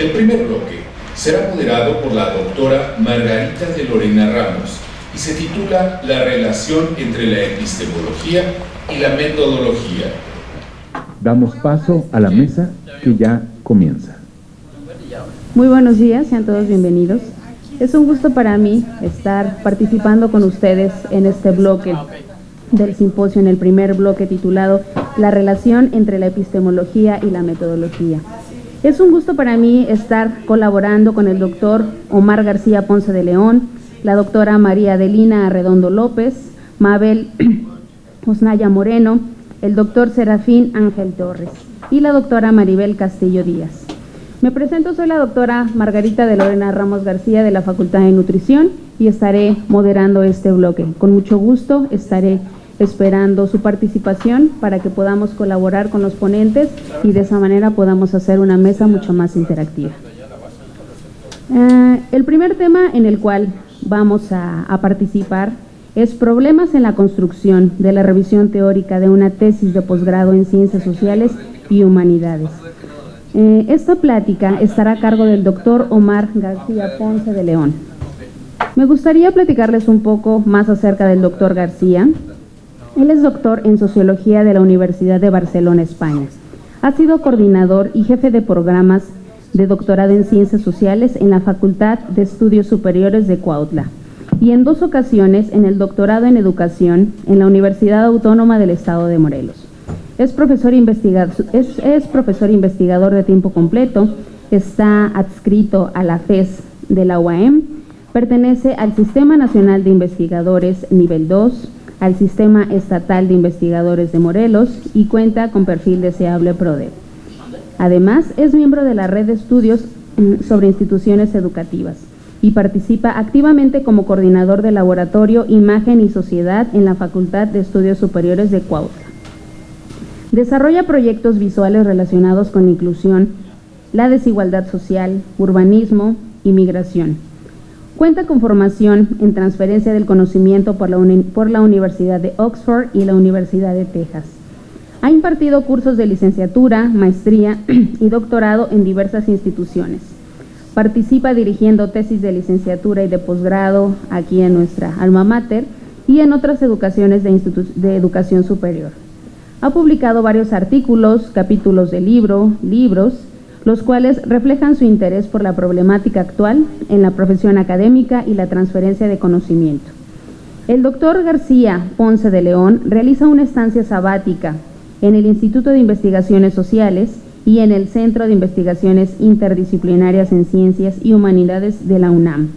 El primer bloque será moderado por la doctora Margarita de Lorena Ramos y se titula La relación entre la epistemología y la metodología. Damos paso a la mesa que ya comienza. Muy buenos días, sean todos bienvenidos. Es un gusto para mí estar participando con ustedes en este bloque del simposio, en el primer bloque titulado La relación entre la epistemología y la metodología. Es un gusto para mí estar colaborando con el doctor Omar García Ponce de León, la doctora María Adelina Arredondo López, Mabel Osnaya Moreno, el doctor Serafín Ángel Torres y la doctora Maribel Castillo Díaz. Me presento, soy la doctora Margarita de Lorena Ramos García de la Facultad de Nutrición y estaré moderando este bloque. Con mucho gusto estaré esperando su participación para que podamos colaborar con los ponentes y de esa manera podamos hacer una mesa mucho más interactiva. Eh, el primer tema en el cual vamos a, participar es problemas en la construcción de la revisión teórica de una tesis de posgrado en Ciencias Sociales y Humanidades. Eh, esta plática estará a cargo del doctor Omar García Ponce de León. Me gustaría platicarles un poco más acerca del doctor García, él es doctor en Sociología de la Universidad de Barcelona, España. Ha sido coordinador y jefe de programas de doctorado en Ciencias Sociales en la Facultad de Estudios Superiores de Cuautla y en dos ocasiones en el doctorado en Educación en la Universidad Autónoma del Estado de Morelos. Es profesor, investigador, es, es profesor investigador de tiempo completo, está adscrito a la FES de la UAM, pertenece al Sistema Nacional de Investigadores Nivel 2, al Sistema Estatal de Investigadores de Morelos y cuenta con perfil deseable PRODE. Además, es miembro de la red de estudios mm, sobre instituciones educativas y participa activamente como coordinador del laboratorio Imagen y Sociedad en la Facultad de Estudios Superiores de Cuautla. Desarrolla proyectos visuales relacionados con inclusión, la desigualdad social, urbanismo y migración Cuenta con formación en transferencia del conocimiento por la, por la Universidad de Oxford y la Universidad de Texas. Ha impartido cursos de licenciatura, maestría y doctorado en diversas instituciones. Participa dirigiendo tesis de licenciatura y de posgrado aquí en nuestra alma mater y en otras educaciones de, de educación superior. Ha publicado varios artículos, capítulos de libro, libros, los cuales reflejan su interés por la problemática actual en la profesión académica y la transferencia de conocimiento. El doctor García Ponce de León realiza una estancia sabática en el Instituto de Investigaciones Sociales y en el Centro de Investigaciones Interdisciplinarias en Ciencias y Humanidades de la UNAM,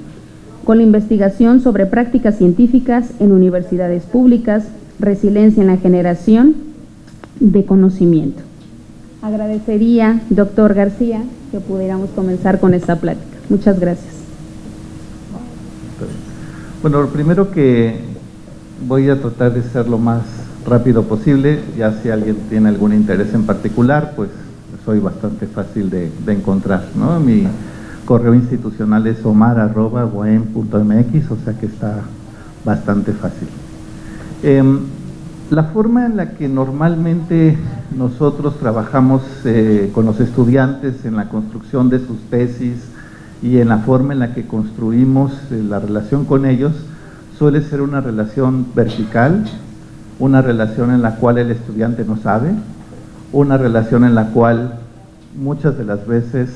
con la investigación sobre prácticas científicas en universidades públicas, resiliencia en la generación de conocimiento. Agradecería, doctor García, que pudiéramos comenzar con esta plática. Muchas gracias. Bueno, lo primero que voy a tratar de ser lo más rápido posible, ya si alguien tiene algún interés en particular, pues soy bastante fácil de, encontrar. ¿no? Mi correo institucional es omar.mx, o sea que está bastante fácil. Em, la forma en la que normalmente nosotros trabajamos eh, con los estudiantes en la construcción de sus tesis y en la forma en la que construimos eh, la relación con ellos suele ser una relación vertical, una relación en la cual el estudiante no sabe, una relación en la cual muchas de las veces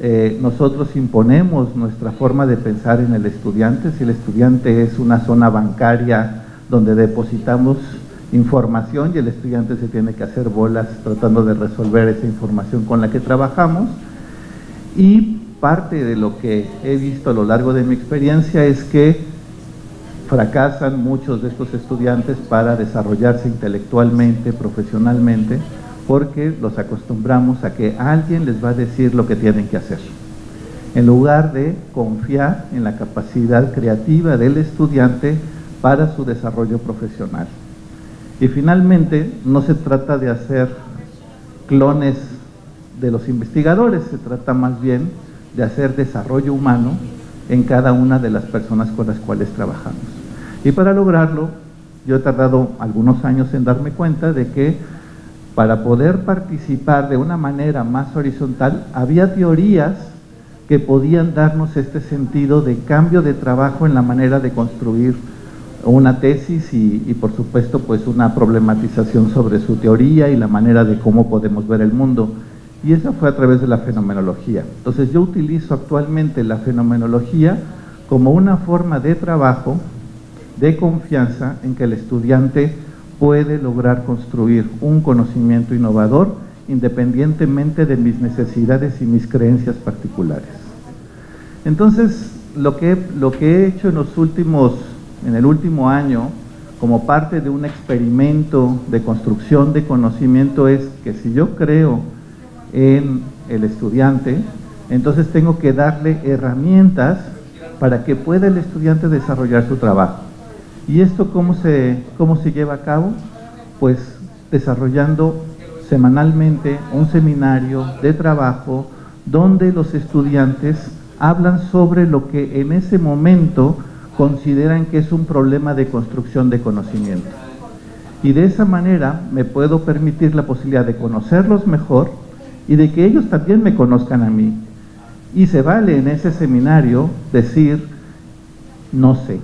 eh, nosotros imponemos nuestra forma de pensar en el estudiante, si el estudiante es una zona bancaria donde depositamos información y el estudiante se tiene que hacer bolas tratando de resolver esa información con la que trabajamos y parte de lo que he visto a lo largo de mi experiencia es que fracasan muchos de estos estudiantes para desarrollarse intelectualmente, profesionalmente, porque los acostumbramos a que alguien les va a decir lo que tienen que hacer, en lugar de confiar en la capacidad creativa del estudiante para su desarrollo profesional. Y finalmente, no se trata de hacer clones de los investigadores, se trata más bien de hacer desarrollo humano en cada una de las personas con las cuales trabajamos. Y para lograrlo, yo he tardado algunos años en darme cuenta de que para poder participar de una manera más horizontal, había teorías que podían darnos este sentido de cambio de trabajo en la manera de construir una tesis y, por supuesto pues una problematización sobre su teoría y la manera de cómo podemos ver el mundo. Y eso fue a través de la fenomenología. Entonces yo utilizo actualmente la fenomenología como una forma de trabajo, de confianza en que el estudiante puede lograr construir un conocimiento innovador independientemente de mis necesidades y mis creencias particulares. Entonces, lo que, lo que he hecho en los últimos en el último año, como parte de un experimento de construcción de conocimiento, es que si yo creo en el estudiante, entonces tengo que darle herramientas para que pueda el estudiante desarrollar su trabajo. ¿Y esto cómo se, cómo se lleva a cabo? Pues desarrollando semanalmente un seminario de trabajo donde los estudiantes hablan sobre lo que en ese momento consideran que es un problema de construcción de conocimiento. Y de esa manera me puedo permitir la posibilidad de conocerlos mejor y de que ellos también me conozcan a mí. Y se vale en ese seminario decir, no sé,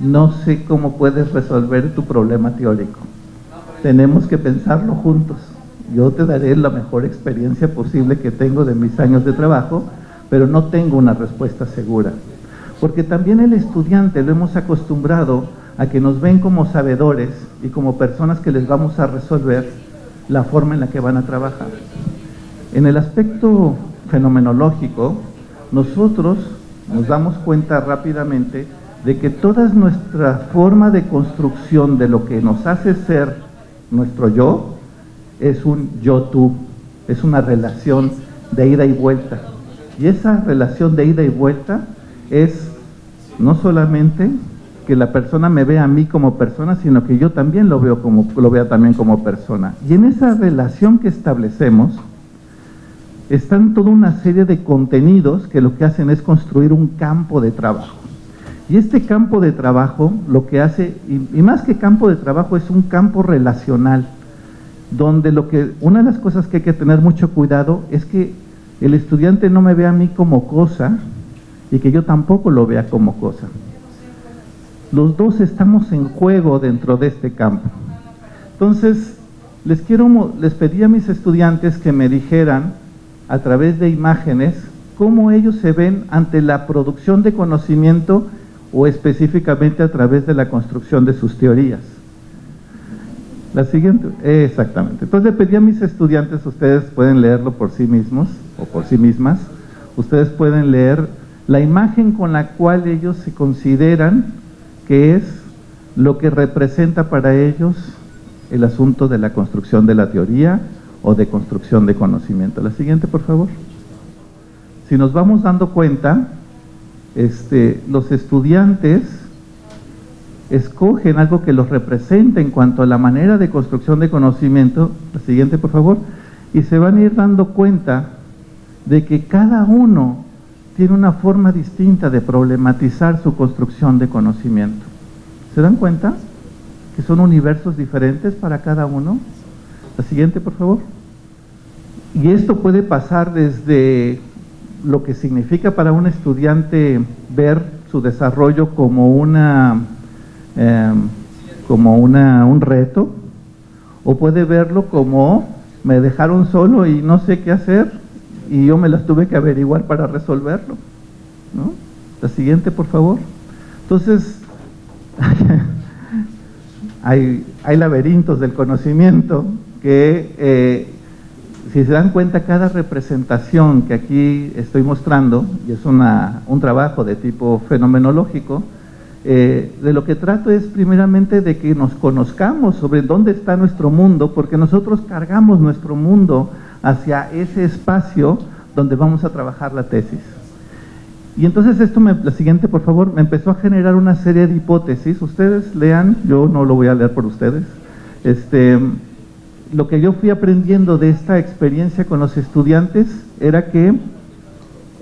no sé cómo puedes resolver tu problema teórico. Tenemos que pensarlo juntos. Yo te daré la mejor experiencia posible que tengo de mis años de trabajo, pero no tengo una respuesta segura. Porque también el estudiante lo hemos acostumbrado a que nos ven como sabedores y como personas que les vamos a resolver la forma en la que van a trabajar. En el aspecto fenomenológico, nosotros nos damos cuenta rápidamente de que toda nuestra forma de construcción de lo que nos hace ser nuestro yo es un yo-tú, es una relación de ida y vuelta. Y esa relación de ida y vuelta es no solamente que la persona me vea a mí como persona, sino que yo también lo veo como lo vea también como persona. Y en esa relación que establecemos están toda una serie de contenidos que lo que hacen es construir un campo de trabajo. Y este campo de trabajo lo que hace, y, más que campo de trabajo, es un campo relacional, donde lo que, una de las cosas que hay que tener mucho cuidado es que el estudiante no me vea a mí como cosa, y que yo tampoco lo vea como cosa. Los dos estamos en juego dentro de este campo. Entonces, les, quiero, les pedí a mis estudiantes que me dijeran a través de imágenes cómo ellos se ven ante la producción de conocimiento o específicamente a través de la construcción de sus teorías. La siguiente, exactamente. Entonces le pedí a mis estudiantes, ustedes pueden leerlo por sí mismos o por sí mismas, ustedes pueden leer la imagen con la cual ellos se consideran que es lo que representa para ellos el asunto de la construcción de la teoría o de construcción de conocimiento. La siguiente, por favor. Si nos vamos dando cuenta, este, los estudiantes escogen algo que los represente en cuanto a la manera de construcción de conocimiento, la siguiente por favor, y se van a ir dando cuenta de que cada uno tiene una forma distinta de problematizar su construcción de conocimiento. ¿Se dan cuenta? Que son universos diferentes para cada uno. La siguiente, por favor. Y esto puede pasar desde lo que significa para un estudiante ver su desarrollo como una em, como una, un reto, o puede verlo como me dejaron solo y no sé qué hacer, y yo me las tuve que averiguar para resolverlo. ¿no? La siguiente, por favor. Entonces, hay, hay, laberintos del conocimiento que, eh, si se dan cuenta, cada representación que aquí estoy mostrando, y es una, un trabajo de tipo fenomenológico, eh, de lo que trato es primeramente de que nos conozcamos sobre dónde está nuestro mundo, porque nosotros cargamos nuestro mundo hacia ese espacio donde vamos a trabajar la tesis. Y entonces esto, me, la siguiente por favor, me empezó a generar una serie de hipótesis. Ustedes lean, yo no lo voy a leer por ustedes. Este, lo que yo fui aprendiendo de esta experiencia con los estudiantes era que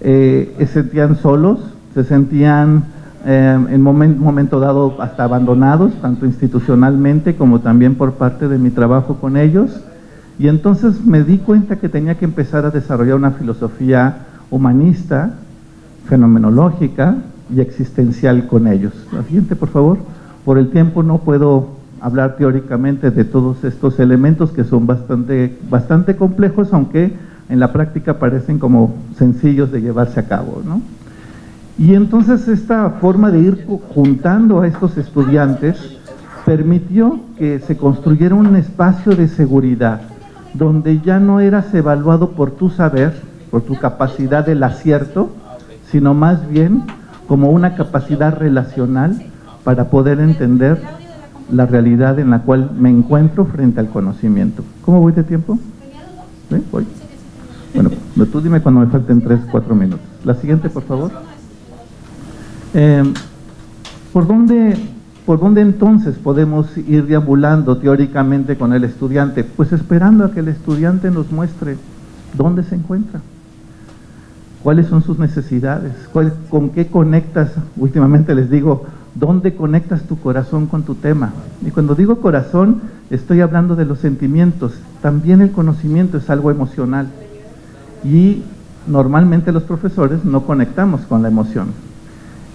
eh, se sentían solos, se sentían eh, en un momento dado hasta abandonados, tanto institucionalmente como también por parte de mi trabajo con ellos. Y entonces me di cuenta que tenía que empezar a desarrollar una filosofía humanista fenomenológica y existencial con ellos. La siguiente, por favor. Por el tiempo no puedo hablar teóricamente de todos estos elementos que son bastante, bastante complejos, aunque en la práctica parecen como sencillos de llevarse a cabo. ¿no? Y entonces esta forma de ir juntando a estos estudiantes permitió que se construyera un espacio de seguridad donde ya no eras evaluado por tu saber, por tu capacidad del acierto, sino más bien como una capacidad relacional para poder entender la realidad en la cual me encuentro frente al conocimiento. ¿Cómo voy de tiempo? ¿Sí? ¿Voy? Bueno, tú dime cuando me falten 3, 4 minutos. La siguiente, por favor. Eh, ¿por, dónde, ¿Por dónde entonces podemos ir deambulando teóricamente con el estudiante? Pues esperando a que el estudiante nos muestre dónde se encuentra, cuáles son sus necesidades, con qué conectas, últimamente les digo, dónde conectas tu corazón con tu tema. Y cuando digo corazón, estoy hablando de los sentimientos, también el conocimiento es algo emocional. Y normalmente los profesores no conectamos con la emoción.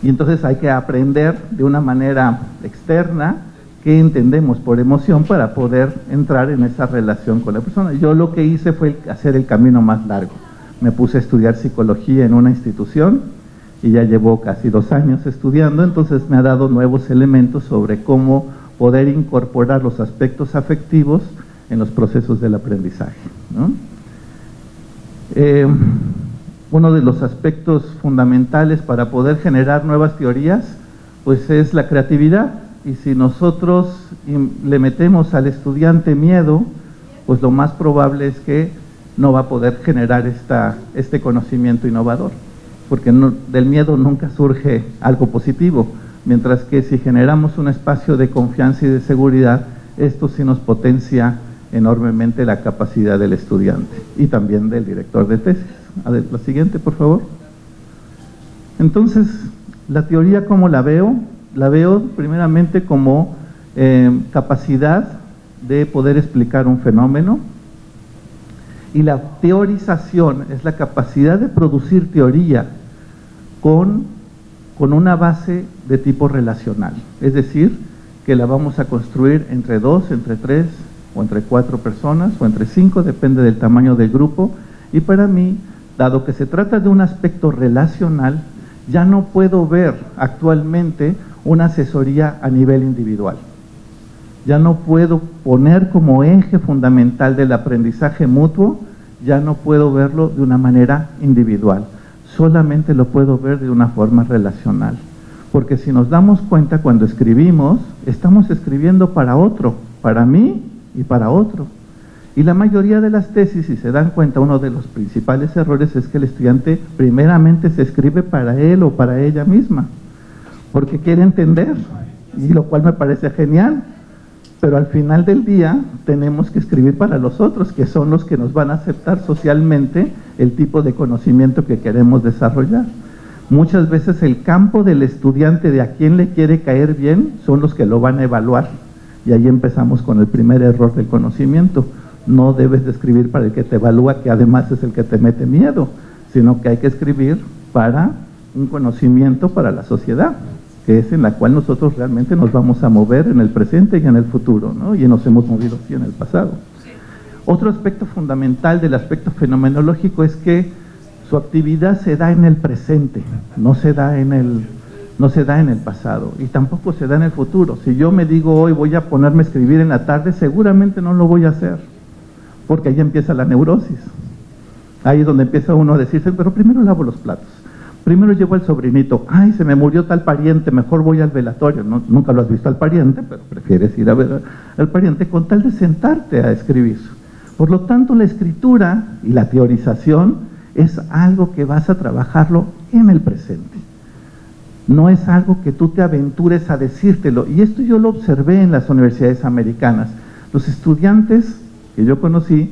Y entonces hay que aprender de una manera externa qué entendemos por emoción para poder entrar en esa relación con la persona. Yo lo que hice fue hacer el camino más largo. Me puse a estudiar psicología en una institución y ya llevo casi dos años estudiando, entonces me ha dado nuevos elementos sobre cómo poder incorporar los aspectos afectivos en los procesos del aprendizaje. Eh, uno de los aspectos fundamentales para poder generar nuevas teorías, pues es la creatividad. Y si nosotros le metemos al estudiante miedo, pues lo más probable es que no va a poder generar este conocimiento innovador, porque del miedo nunca surge algo positivo, mientras que si generamos un espacio de confianza y de seguridad, esto sí nos potencia enormemente la capacidad del estudiante y también del director de tesis. La siguiente, por favor. Entonces, la teoría, ¿cómo la veo? La veo primeramente como eh, capacidad de poder explicar un fenómeno y la teorización es la capacidad de producir teoría con, con una base de tipo relacional, es decir, que la vamos a construir entre dos, entre tres o entre cuatro personas o entre cinco, depende del tamaño del grupo y para mí dado que se trata de un aspecto relacional, ya no puedo ver actualmente una asesoría a nivel individual. Ya no puedo poner como eje fundamental del aprendizaje mutuo, ya no puedo verlo de una manera individual, solamente lo puedo ver de una forma relacional. Porque si nos damos cuenta cuando escribimos, estamos escribiendo para otro, para mí y para otro. Y la mayoría de las tesis, si se dan cuenta, uno de los principales errores es que el estudiante primeramente se escribe para él o para ella misma, porque quiere entender, y lo cual me parece genial, pero al final del día tenemos que escribir para los otros, que son los que nos van a aceptar socialmente el tipo de conocimiento que queremos desarrollar. Muchas veces el campo del estudiante de a quién le quiere caer bien son los que lo van a evaluar. Y ahí empezamos con el primer error del conocimiento no debes de escribir para el que te evalúa, que además es el que te mete miedo, sino que hay que escribir para un conocimiento para la sociedad, que es en la cual nosotros realmente nos vamos a mover en el presente y en el futuro, ¿no? y nos hemos movido así en el pasado. Otro aspecto fundamental del aspecto fenomenológico es que su actividad se da en el presente, no se da en el, no se da en el pasado y tampoco se da en el futuro. Si yo me digo hoy voy a ponerme a escribir en la tarde, seguramente no lo voy a hacer porque ahí empieza la neurosis. Ahí es donde empieza uno a decirse, pero primero lavo los platos, primero llevo al sobrinito, ay, se me murió tal pariente, mejor voy al velatorio. nunca lo has visto al pariente, pero prefieres ir a ver al pariente con tal de sentarte a escribir. Por lo tanto, la escritura y la teorización es algo que vas a trabajarlo en el presente. No es algo que tú te aventures a decírtelo. Y esto yo lo observé en las universidades americanas. Los estudiantes que yo conocí,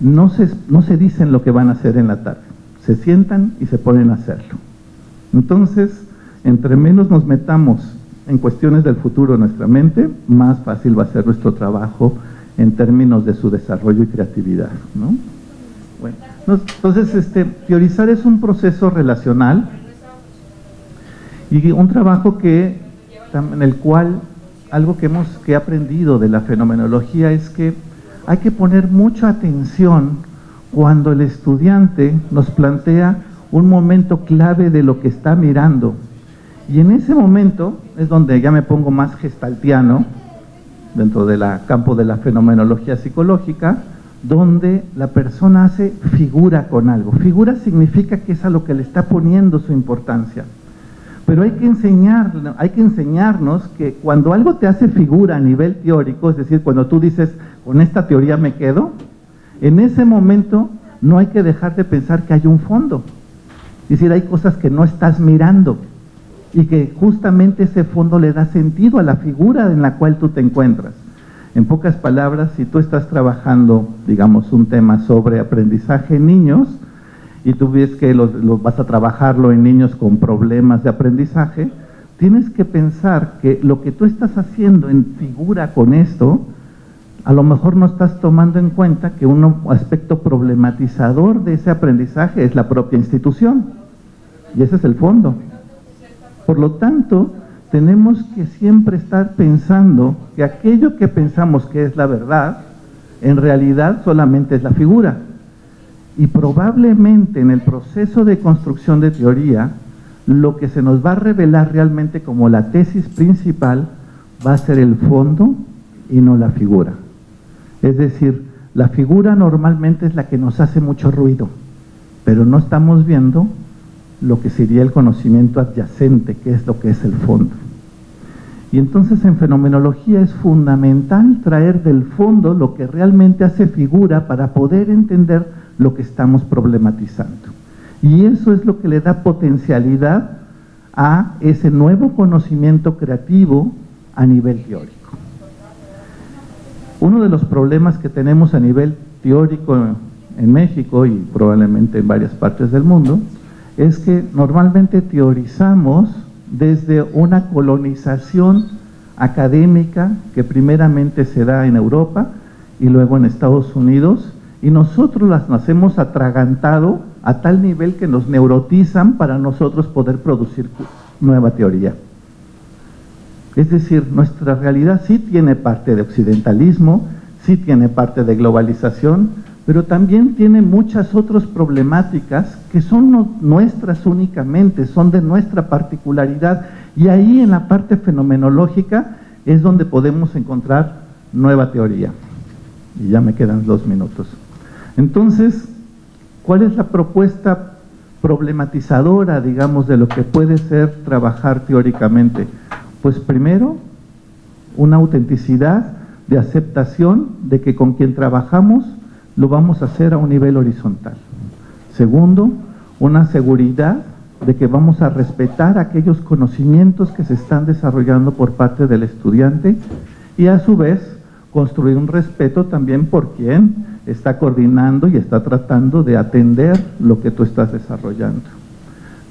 no se, no se dicen lo que van a hacer en la tarde, se sientan y se ponen a hacerlo. Entonces, entre menos nos metamos en cuestiones del futuro en nuestra mente, más fácil va a ser nuestro trabajo en términos de su desarrollo y creatividad. ¿no? Bueno, entonces, este, teorizar es un proceso relacional Y un trabajo que, en el cual algo que, hemos, que he aprendido de la fenomenología es que hay que poner mucha atención cuando el estudiante nos plantea un momento clave de lo que está mirando. Y en ese momento es donde ya me pongo más gestaltiano, dentro del campo de la fenomenología psicológica, donde la persona hace figura con algo. Figura significa que es a lo que le está poniendo su importancia. Pero hay que, enseñar, hay que enseñarnos que cuando algo te hace figura a nivel teórico, es decir, cuando tú dices, con esta teoría me quedo, en ese momento no hay que dejar de pensar que hay un fondo. Es decir, hay cosas que no estás mirando y que justamente ese fondo le da sentido a la figura en la cual tú te encuentras. En pocas palabras, si tú estás trabajando, digamos, un tema sobre aprendizaje en niños, y tú ves que vas a trabajarlo en niños con problemas de aprendizaje, tienes que pensar que lo que tú estás haciendo en figura con esto, a lo mejor no estás tomando en cuenta que un aspecto problematizador de ese aprendizaje es la propia institución. Y ese es el fondo. Por lo tanto, tenemos que siempre estar pensando que aquello que pensamos que es la verdad, en realidad solamente es la figura. Y probablemente en el proceso de construcción de teoría, lo que se nos va a revelar realmente como la tesis principal va a ser el fondo y no la figura. Es decir, la figura normalmente es la que nos hace mucho ruido, pero no estamos viendo lo que sería el conocimiento adyacente, que es lo que es el fondo. Y entonces en fenomenología es fundamental traer del fondo lo que realmente hace figura para poder entender lo que estamos problematizando. Y eso es lo que le da potencialidad a ese nuevo conocimiento creativo a nivel teórico. Uno de los problemas que tenemos a nivel teórico en México y probablemente en varias partes del mundo es que normalmente teorizamos desde una colonización académica que primeramente se da en Europa y luego en Estados Unidos y nosotros las hemos atragantado a tal nivel que nos neurotizan para nosotros poder producir nueva teoría. Es decir, nuestra realidad sí tiene parte de occidentalismo, sí tiene parte de globalización, pero también tiene muchas otras problemáticas que son nuestras únicamente, son de nuestra particularidad, y ahí en la parte fenomenológica es donde podemos encontrar nueva teoría. Y ya me quedan dos minutos. Entonces, ¿cuál es la propuesta problematizadora, digamos, de lo que puede ser trabajar teóricamente? Pues primero, una autenticidad de aceptación de que con quien trabajamos lo vamos a hacer a un nivel horizontal. Segundo, una seguridad de que vamos a respetar aquellos conocimientos que se están desarrollando por parte del estudiante y a su vez construir un respeto también por quien está coordinando y está tratando de atender lo que tú estás desarrollando.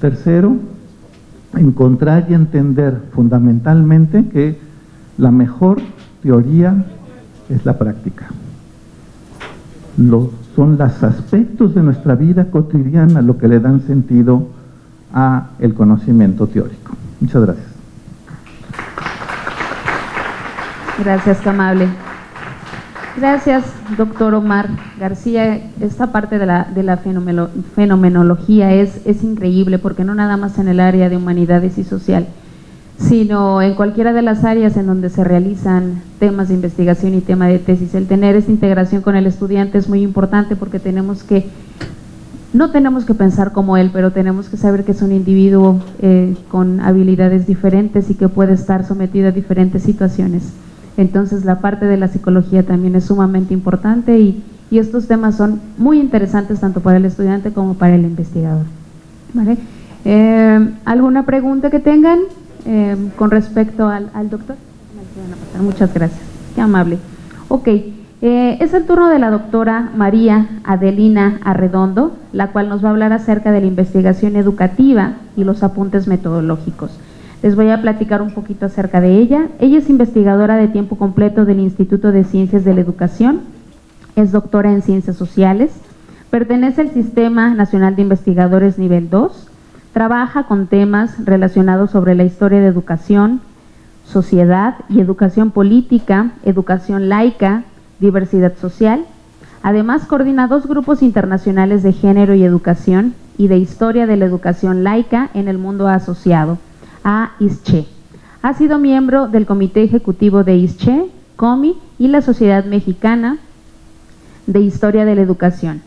Tercero, encontrar y entender fundamentalmente que la mejor teoría es la práctica. son los aspectos de nuestra vida cotidiana lo que le dan sentido a el conocimiento teórico. Muchas gracias. Gracias, amable. Gracias, doctor Omar García. Esta parte de la, de la fenomenología es, es increíble porque no nada más en el área de humanidades y social, sino en cualquiera de las áreas en donde se realizan temas de investigación y tema de tesis. El tener esta integración con el estudiante es muy importante porque tenemos que, no tenemos que pensar como él, pero tenemos que saber que es un individuo eh, con habilidades diferentes y que puede estar sometido a diferentes situaciones. Entonces la parte de la psicología también es sumamente importante y, estos temas son muy interesantes tanto para el estudiante como para el investigador. Eh, ¿Alguna pregunta que tengan eh, con respecto al, doctor? Muchas gracias, qué amable. Ok, eh, es el turno de la doctora María Adelina Arredondo, la cual nos va a hablar acerca de la investigación educativa y los apuntes metodológicos. Les voy a platicar un poquito acerca de ella. Ella es investigadora de tiempo completo del Instituto de Ciencias de la Educación, es doctora en Ciencias Sociales, pertenece al Sistema Nacional de Investigadores Nivel 2, Trabaja con temas relacionados sobre la historia de educación, sociedad y educación política, educación laica, diversidad social. Además, coordina dos grupos internacionales de género y educación y de historia de la educación laica en el mundo asociado, a ISCHE. Ha sido miembro del Comité Ejecutivo de ISCHE, COMI y la Sociedad Mexicana de Historia de la Educación.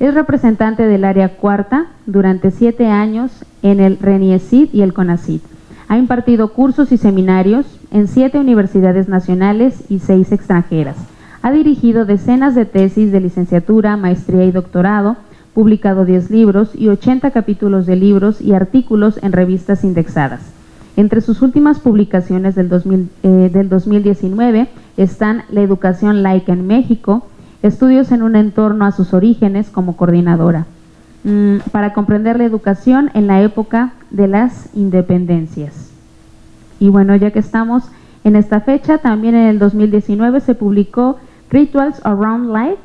Es representante del área cuarta durante siete años en el RENIECID y el CONACID. Ha impartido cursos y seminarios en siete universidades nacionales y seis extranjeras. Ha dirigido decenas de tesis de licenciatura, maestría y doctorado, publicado 10 libros y 80 capítulos de libros y artículos en revistas indexadas. Entre sus últimas publicaciones del, 2000, eh, 2019 están La educación laica en México, estudios en un entorno a sus orígenes como coordinadora, mm, para comprender la educación en la época de las independencias. Y bueno, ya que estamos en esta fecha, también en el 2019 se publicó Rituals Around Life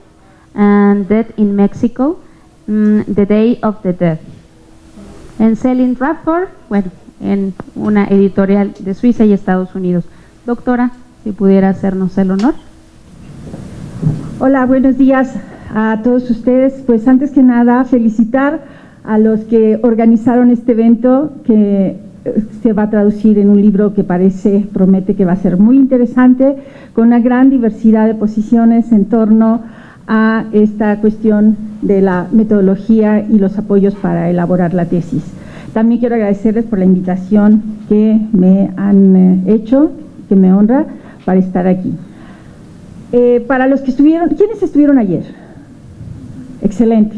and Death in Mexico, mm, The Day of the Dead. En Selling Radford, bueno, en una editorial de Suiza y Estados Unidos. Doctora, si pudiera hacernos el honor. Hola, buenos días a todos ustedes. Pues antes que nada, felicitar a los que organizaron este evento que eh, se va a traducir en un libro que parece, promete que va a ser muy interesante, con una gran diversidad de posiciones en torno a esta cuestión de la metodología y los apoyos para elaborar la tesis. También quiero agradecerles por la invitación que me han eh, hecho, que me honra, para estar aquí. Eh, para los que estuvieron, ¿quiénes estuvieron ayer? Excelente.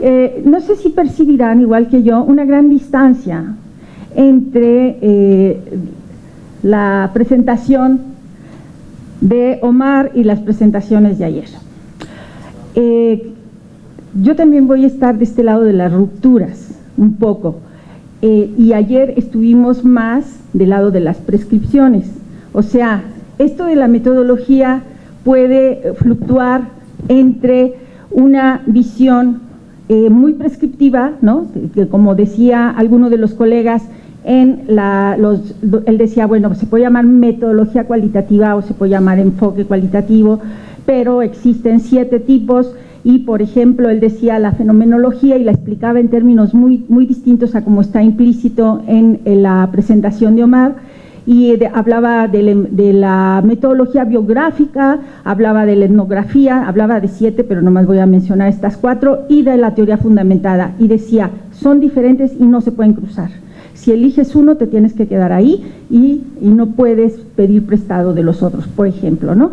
Eh, no sé si percibirán, igual que yo, una gran distancia entre la presentación de Omar y las presentaciones de ayer. yo también voy a estar de este lado de las rupturas, un poco, y ayer estuvimos más del lado de las prescripciones, o sea, esto de la metodología puede fluctuar entre una visión eh, muy prescriptiva, ¿no? que como decía alguno de los colegas, en la, los, él decía, bueno, se puede llamar metodología cualitativa o se puede llamar enfoque cualitativo, pero existen siete tipos y, por ejemplo, él decía la fenomenología y la explicaba en términos muy, muy distintos a como está implícito en, la presentación de Omar, y hablaba de, la metodología biográfica, hablaba de la etnografía, hablaba de siete, pero nomás voy a mencionar estas cuatro, y de la teoría fundamentada, y decía, son diferentes y no se pueden cruzar. Si eliges uno, te tienes que quedar ahí y, no puedes pedir prestado de los otros, por ejemplo, ¿no?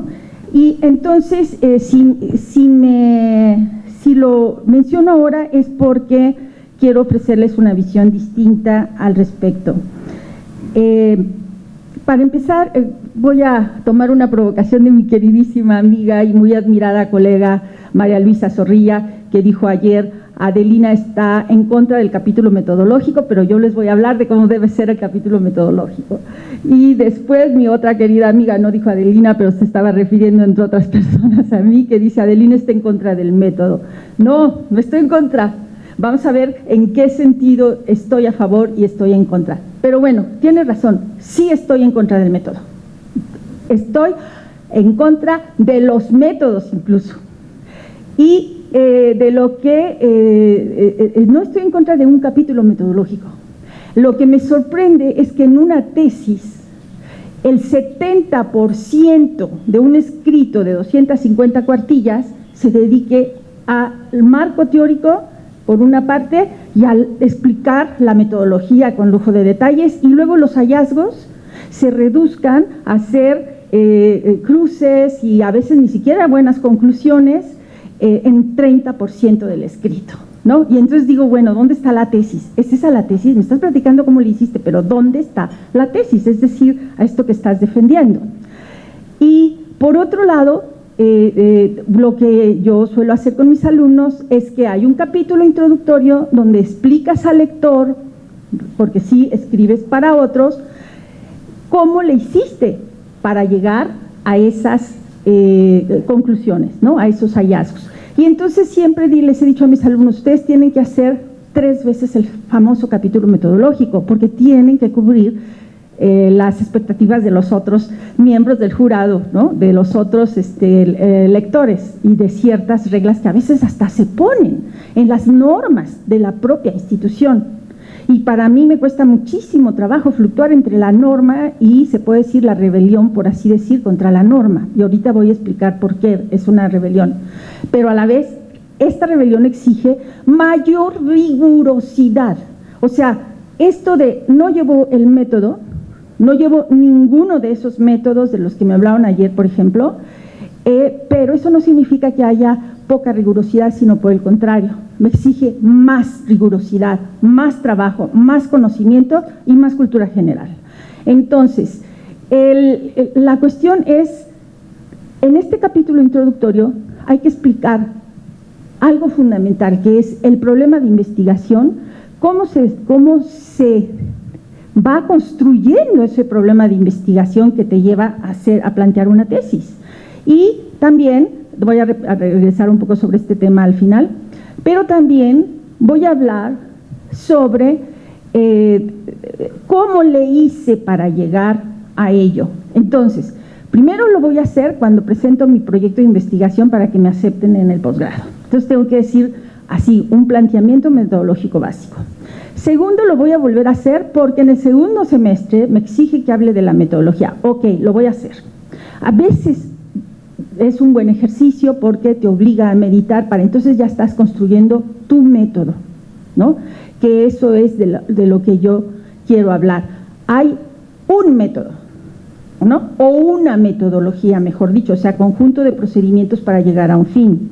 Y entonces, eh, si, me, si lo menciono ahora es porque quiero ofrecerles una visión distinta al respecto. Eh, para empezar, eh, voy a tomar una provocación de mi queridísima amiga y muy admirada colega María Luisa Zorrilla, que dijo ayer, Adelina está en contra del capítulo metodológico, pero yo les voy a hablar de cómo debe ser el capítulo metodológico. Y después mi otra querida amiga, no dijo Adelina, pero se estaba refiriendo entre otras personas a mí, que dice, Adelina está en contra del método. No, no estoy en contra. Vamos a ver en qué sentido estoy a favor y estoy en contra. Pero bueno, tiene razón, sí estoy en contra del método. Estoy en contra de los métodos incluso. Y eh, de lo que, eh, eh, no estoy en contra de un capítulo metodológico. Lo que me sorprende es que en una tesis el 70% de un escrito de 250 cuartillas se dedique al marco teórico por una parte, y al explicar la metodología con lujo de detalles, y luego los hallazgos se reduzcan a hacer cruces y a veces ni siquiera buenas conclusiones eh, en 30% del escrito. ¿no? Y entonces digo, bueno, ¿dónde está la tesis? ¿Es esa la tesis? Me estás platicando cómo le hiciste, pero ¿dónde está la tesis? Es decir, a esto que estás defendiendo. Y por otro lado, eh, eh, lo que yo suelo hacer con mis alumnos es que hay un capítulo introductorio donde explicas al lector, porque sí escribes para otros, cómo le hiciste para llegar a esas eh, conclusiones, ¿no? a esos hallazgos. Y entonces siempre les he dicho a mis alumnos, ustedes tienen que hacer tres veces el famoso capítulo metodológico, porque tienen que cubrir eh, las expectativas de los otros miembros del jurado, ¿no? de los otros este, eh, lectores y de ciertas reglas que a veces hasta se ponen en las normas de la propia institución. Y para mí me cuesta muchísimo trabajo fluctuar entre la norma y se puede decir la rebelión, por así decir, contra la norma. Y ahorita voy a explicar por qué es una rebelión. Pero a la vez, esta rebelión exige mayor rigurosidad. O sea, esto de no llevo el método, no llevo ninguno de esos métodos de los que me hablaron ayer, por ejemplo, eh, pero eso no significa que haya poca rigurosidad, sino por el contrario, me exige más rigurosidad, más trabajo, más conocimiento y más cultura general. Entonces, la cuestión es, en este capítulo introductorio hay que explicar algo fundamental, que es el problema de investigación, cómo se, cómo se va construyendo ese problema de investigación que te lleva a, hacer, a plantear una tesis. Y también, voy a, regresar un poco sobre este tema al final, pero también voy a hablar sobre eh, cómo le hice para llegar a ello. Entonces, primero lo voy a hacer cuando presento mi proyecto de investigación para que me acepten en el posgrado. Entonces tengo que decir así, un planteamiento metodológico básico. Segundo, lo voy a volver a hacer porque en el segundo semestre me exige que hable de la metodología. Ok, lo voy a hacer. A veces es un buen ejercicio porque te obliga a meditar para entonces ya estás construyendo tu método, ¿no? Que eso es de lo, de lo que yo quiero hablar. Hay un método, ¿no? O una metodología, mejor dicho, o sea, conjunto de procedimientos para llegar a un fin.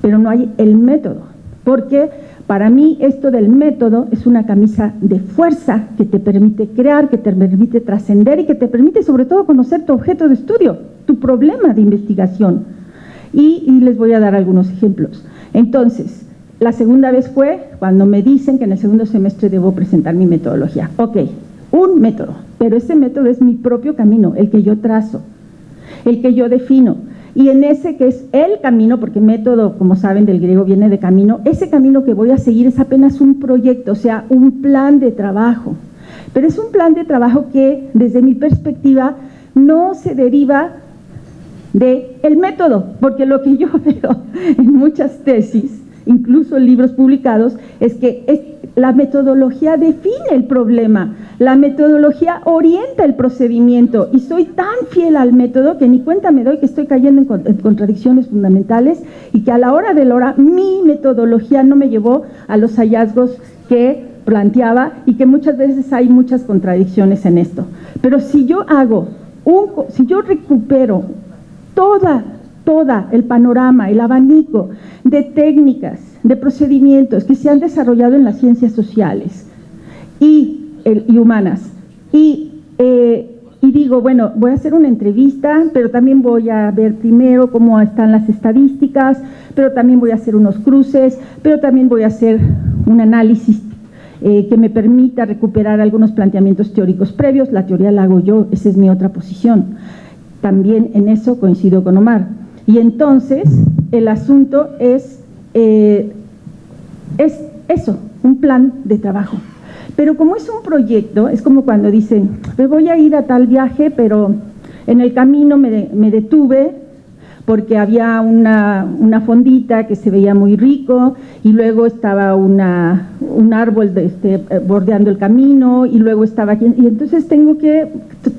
Pero no hay el método, porque para mí esto del método es una camisa de fuerza que te permite crear, que te permite trascender y que te permite sobre todo conocer tu objeto de estudio tu problema de investigación. Y, les voy a dar algunos ejemplos. Entonces, la segunda vez fue cuando me dicen que en el segundo semestre debo presentar mi metodología. Ok, un método, pero ese método es mi propio camino, el que yo trazo, el que yo defino. Y en ese que es el camino, porque método, como saben, del griego viene de camino, ese camino que voy a seguir es apenas un proyecto, o sea, un plan de trabajo. Pero es un plan de trabajo que, desde mi perspectiva, no se deriva de método, porque lo que yo veo en muchas tesis, incluso libros publicados, es que la metodología define el problema, la metodología orienta el procedimiento y soy tan fiel al método que ni cuenta me doy que estoy cayendo en, en contradicciones fundamentales y que a la hora de la hora mi metodología no me llevó a los hallazgos que planteaba y que muchas veces hay muchas contradicciones en esto. Pero si yo hago, un, si yo recupero toda, toda el panorama, el abanico de técnicas, de procedimientos que se han desarrollado en las ciencias sociales y, humanas. Eh, y, digo, bueno, voy a hacer una entrevista, pero también voy a ver primero cómo están las estadísticas, pero también voy a hacer unos cruces, pero también voy a hacer un análisis eh, que me permita recuperar algunos planteamientos teóricos previos, la teoría la hago yo, esa es mi otra posición. También en eso coincido con Omar. Y entonces el asunto es, eh, es eso, un plan de trabajo. Pero como es un proyecto, es como cuando dicen, me voy a ir a tal viaje, pero en el camino me, me detuve porque había una, una, fondita que se veía muy rico y luego estaba una, un árbol de este, bordeando el camino y luego estaba aquí. Y entonces tengo que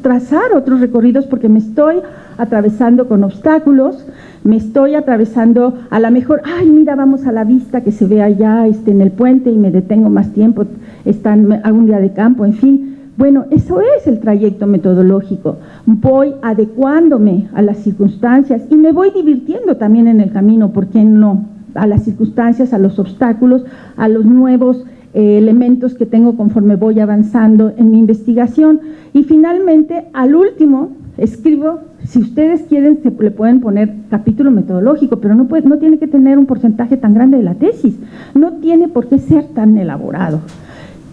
trazar otros recorridos porque me estoy atravesando con obstáculos, me estoy atravesando a lo mejor, ay, mira, vamos a la vista que se ve allá este, en el puente y me detengo más tiempo, están, algún día de campo, en fin. Bueno, eso es el trayecto metodológico. Voy adecuándome a las circunstancias y me voy divirtiendo también en el camino, ¿por qué no? A las circunstancias, a los obstáculos, a los nuevos eh, elementos que tengo conforme voy avanzando en mi investigación. Y finalmente, al último, escribo, si ustedes quieren, se le pueden poner capítulo metodológico, pero no, puede, no tiene que tener un porcentaje tan grande de la tesis, no tiene por qué ser tan elaborado.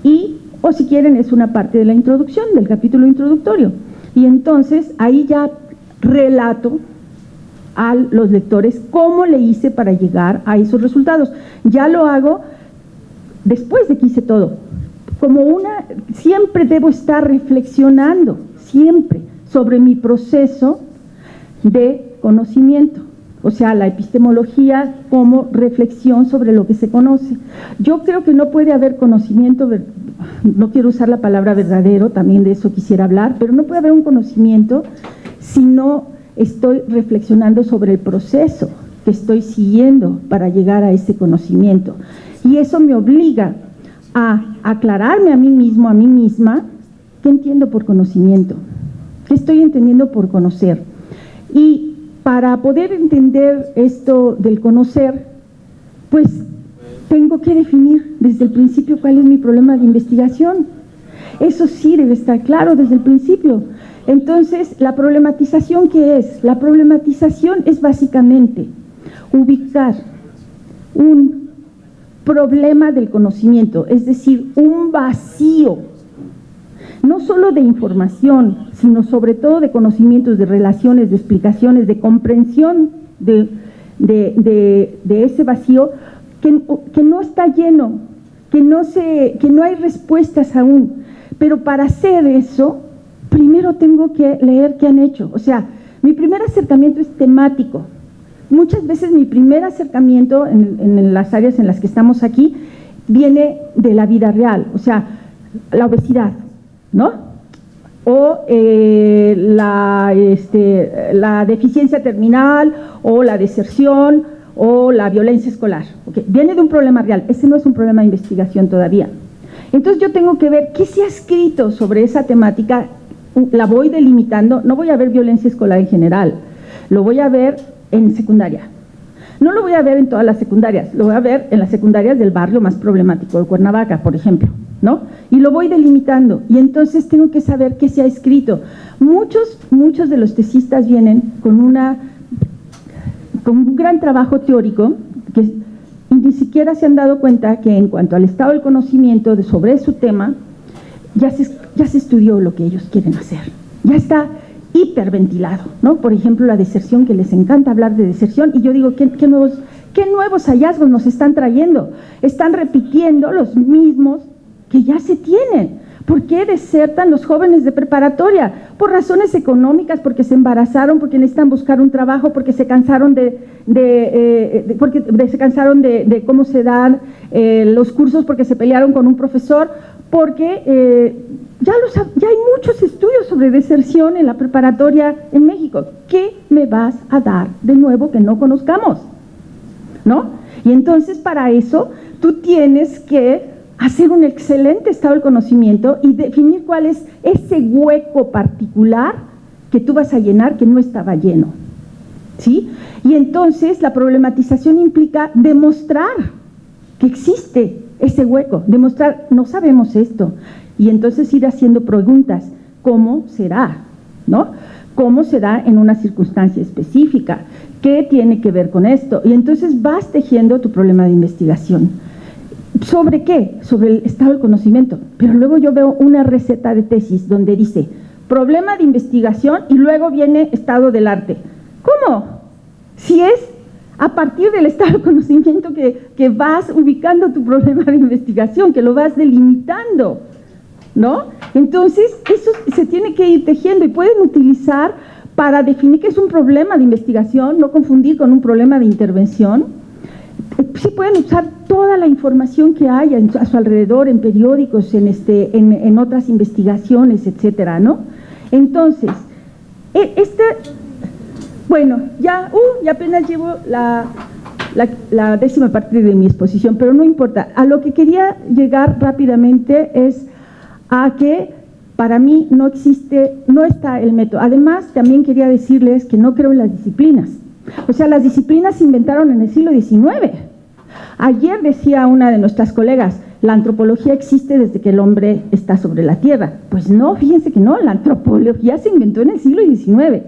Y o si quieren es una parte de la introducción, del capítulo introductorio. Y entonces ahí ya relato a los lectores cómo le hice para llegar a esos resultados. Ya lo hago después de que hice todo, como una, siempre debo estar reflexionando, siempre, sobre mi proceso de conocimiento, o sea, la epistemología como reflexión sobre lo que se conoce. Yo creo que no puede haber conocimiento, no quiero usar la palabra verdadero, también de eso quisiera hablar, pero no puede haber un conocimiento si no estoy reflexionando sobre el proceso que estoy siguiendo para llegar a ese conocimiento. Y eso me obliga a aclararme a mí mismo, a mí misma, qué entiendo por conocimiento, qué estoy entendiendo por conocer. Y para poder entender esto del conocer, pues tengo que definir desde el principio cuál es mi problema de investigación. Eso sí debe estar claro desde el principio. Entonces, la problematización, ¿qué es? La problematización es básicamente ubicar un problema del conocimiento, es decir, un vacío no solo de información, sino sobre todo de conocimientos, de relaciones, de explicaciones, de comprensión de, ese vacío que, que, no está lleno, que no, se, que no hay respuestas aún. Pero para hacer eso, primero tengo que leer qué han hecho. O sea, mi primer acercamiento es temático. Muchas veces mi primer acercamiento en, en las áreas en las que estamos aquí viene de la vida real, o sea, la obesidad, ¿no? O eh, la, este, la, deficiencia terminal, o la deserción, o la violencia escolar. Viene de un problema real, ese no es un problema de investigación todavía. Entonces yo tengo que ver qué se ha escrito sobre esa temática, la voy delimitando, no voy a ver violencia escolar en general, lo voy a ver en secundaria. No lo voy a ver en todas las secundarias, lo voy a ver en las secundarias del barrio más problemático de Cuernavaca, por ejemplo. Y lo voy delimitando y entonces tengo que saber qué se ha escrito. Muchos, muchos de los tesistas vienen con, un gran trabajo teórico que ni siquiera se han dado cuenta que en cuanto al estado del conocimiento sobre su tema, ya se, ya se estudió lo que ellos quieren hacer. Ya está hiperventilado, ¿no? Por ejemplo, la deserción, que les encanta hablar de deserción, y yo digo, ¿qué, qué nuevos, qué nuevos hallazgos nos están trayendo? Están repitiendo los mismos que ya se tienen. ¿Por qué desertan los jóvenes de preparatoria? Por razones económicas, porque se embarazaron, porque necesitan buscar un trabajo, porque se cansaron de, eh, porque se cansaron de, cómo se dan eh, los cursos, porque se pelearon con un profesor, porque eh, ya, los, ya hay muchos estudios sobre deserción en la preparatoria en México. ¿Qué me vas a dar de nuevo que no conozcamos? ¿No? Y entonces para eso tú tienes que hacer un excelente estado del conocimiento y definir cuál es ese hueco particular que tú vas a llenar que no estaba lleno. ¿Sí? Y entonces la problematización implica demostrar que existe ese hueco, demostrar, no sabemos esto, y entonces ir haciendo preguntas, ¿cómo será? ¿No? ¿Cómo será en una circunstancia específica? ¿Qué tiene que ver con esto? Y entonces vas tejiendo tu problema de investigación. ¿Sobre qué? Sobre el estado del conocimiento. Pero luego yo veo una receta de tesis donde dice problema de investigación y luego viene estado del arte. ¿Cómo? Si es a partir del estado del conocimiento que, que vas ubicando tu problema de investigación, que lo vas delimitando, ¿no? Entonces, eso se tiene que ir tejiendo y pueden utilizar para definir qué es un problema de investigación, no confundir con un problema de intervención, sí pueden usar toda la información que haya a su alrededor, en periódicos, en, este, en, otras investigaciones, etcétera, ¿no? Entonces, e, este, bueno, ya, uh, ya apenas llevo la, la, décima parte de mi exposición, pero no importa. A lo que quería llegar rápidamente es a que para mí no existe, no está el método. Además, también quería decirles que no creo en las disciplinas. O sea, las disciplinas se inventaron en el siglo XIX. Ayer decía una de nuestras colegas, la antropología existe desde que el hombre está sobre la tierra. Pues no, fíjense que no, la antropología se inventó en el siglo XIX.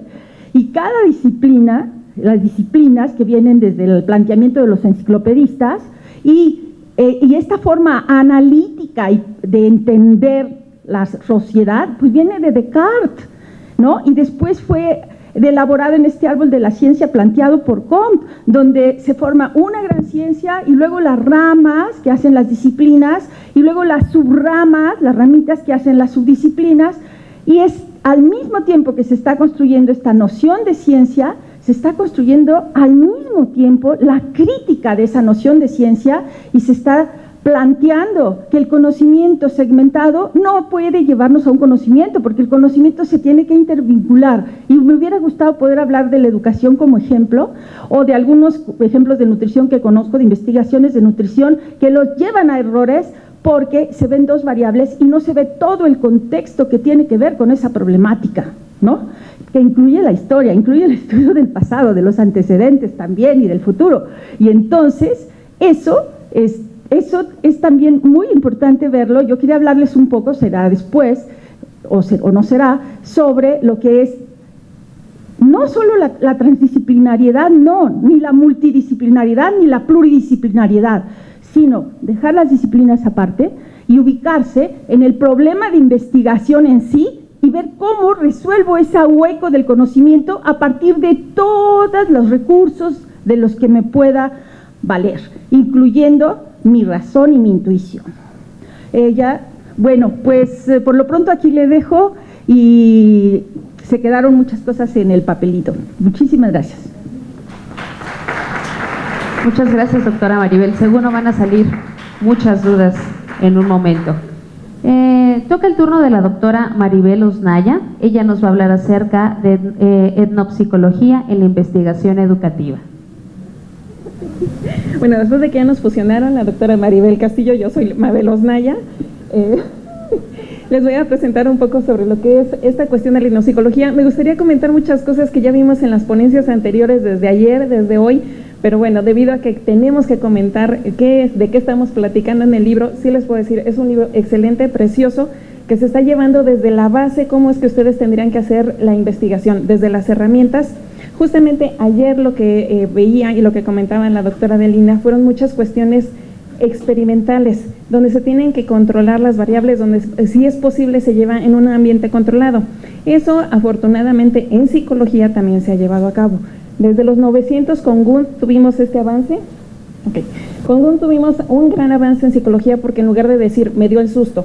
Y cada disciplina, las disciplinas que vienen desde el planteamiento de los enciclopedistas y, eh, esta forma analítica de entender la sociedad, pues viene de Descartes, ¿no? Y después fue elaborado en este árbol de la ciencia planteado por Comte, donde se forma una gran ciencia y luego las ramas que hacen las disciplinas y luego las subramas, las ramitas que hacen las subdisciplinas, y es al mismo tiempo que se está construyendo esta noción de ciencia, se está construyendo al mismo tiempo la crítica de esa noción de ciencia y se está planteando que el conocimiento segmentado no puede llevarnos a un conocimiento, porque el conocimiento se tiene que intervincular. Y me hubiera gustado poder hablar de la educación como ejemplo, o de algunos ejemplos de nutrición que conozco, de investigaciones de nutrición, que los llevan a errores porque se ven dos variables y no se ve todo el contexto que tiene que ver con esa problemática, ¿no? que incluye la historia, incluye el estudio del pasado, de los antecedentes también y del futuro. Y entonces, eso es eso es también muy importante verlo. Yo quería hablarles un poco, será después, o, no será, sobre lo que es no solo la, transdisciplinariedad, no, ni la multidisciplinariedad, ni la pluridisciplinariedad, sino dejar las disciplinas aparte y ubicarse en el problema de investigación en sí y ver cómo resuelvo ese hueco del conocimiento a partir de todos los recursos de los que me pueda valer, incluyendo mi razón y mi intuición. Ella, bueno, pues eh, por lo pronto aquí le dejo y se quedaron muchas cosas en el papelito. Muchísimas gracias. Muchas gracias, doctora Maribel. Seguro van a salir muchas dudas en un momento. Eh, toca el turno de la doctora Maribel Osnaya. Ella nos va a hablar acerca de eh, etnopsicología en la investigación educativa. Bueno, después de que ya nos fusionaron la doctora Maribel Castillo, yo soy Mabel Osnaya, eh, les voy a presentar un poco sobre lo que es esta cuestión de la etnopsicología. Me gustaría comentar muchas cosas que ya vimos en las ponencias anteriores desde ayer, desde hoy, pero bueno, debido a que tenemos que comentar qué es, de qué estamos platicando en el libro, sí les puedo decir, es un libro excelente, precioso, que se está llevando desde la base, cómo es que ustedes tendrían que hacer la investigación, desde las herramientas, Justamente ayer lo que eh, veía y lo que comentaba la doctora Delina fueron muchas cuestiones experimentales, donde se tienen que controlar las variables, donde si es posible se lleva en un ambiente controlado. Eso afortunadamente en psicología también se ha llevado a cabo. Desde los 900 con Gunt tuvimos este avance. Con Gunt tuvimos un gran avance en psicología porque en lugar de decir me dio el susto,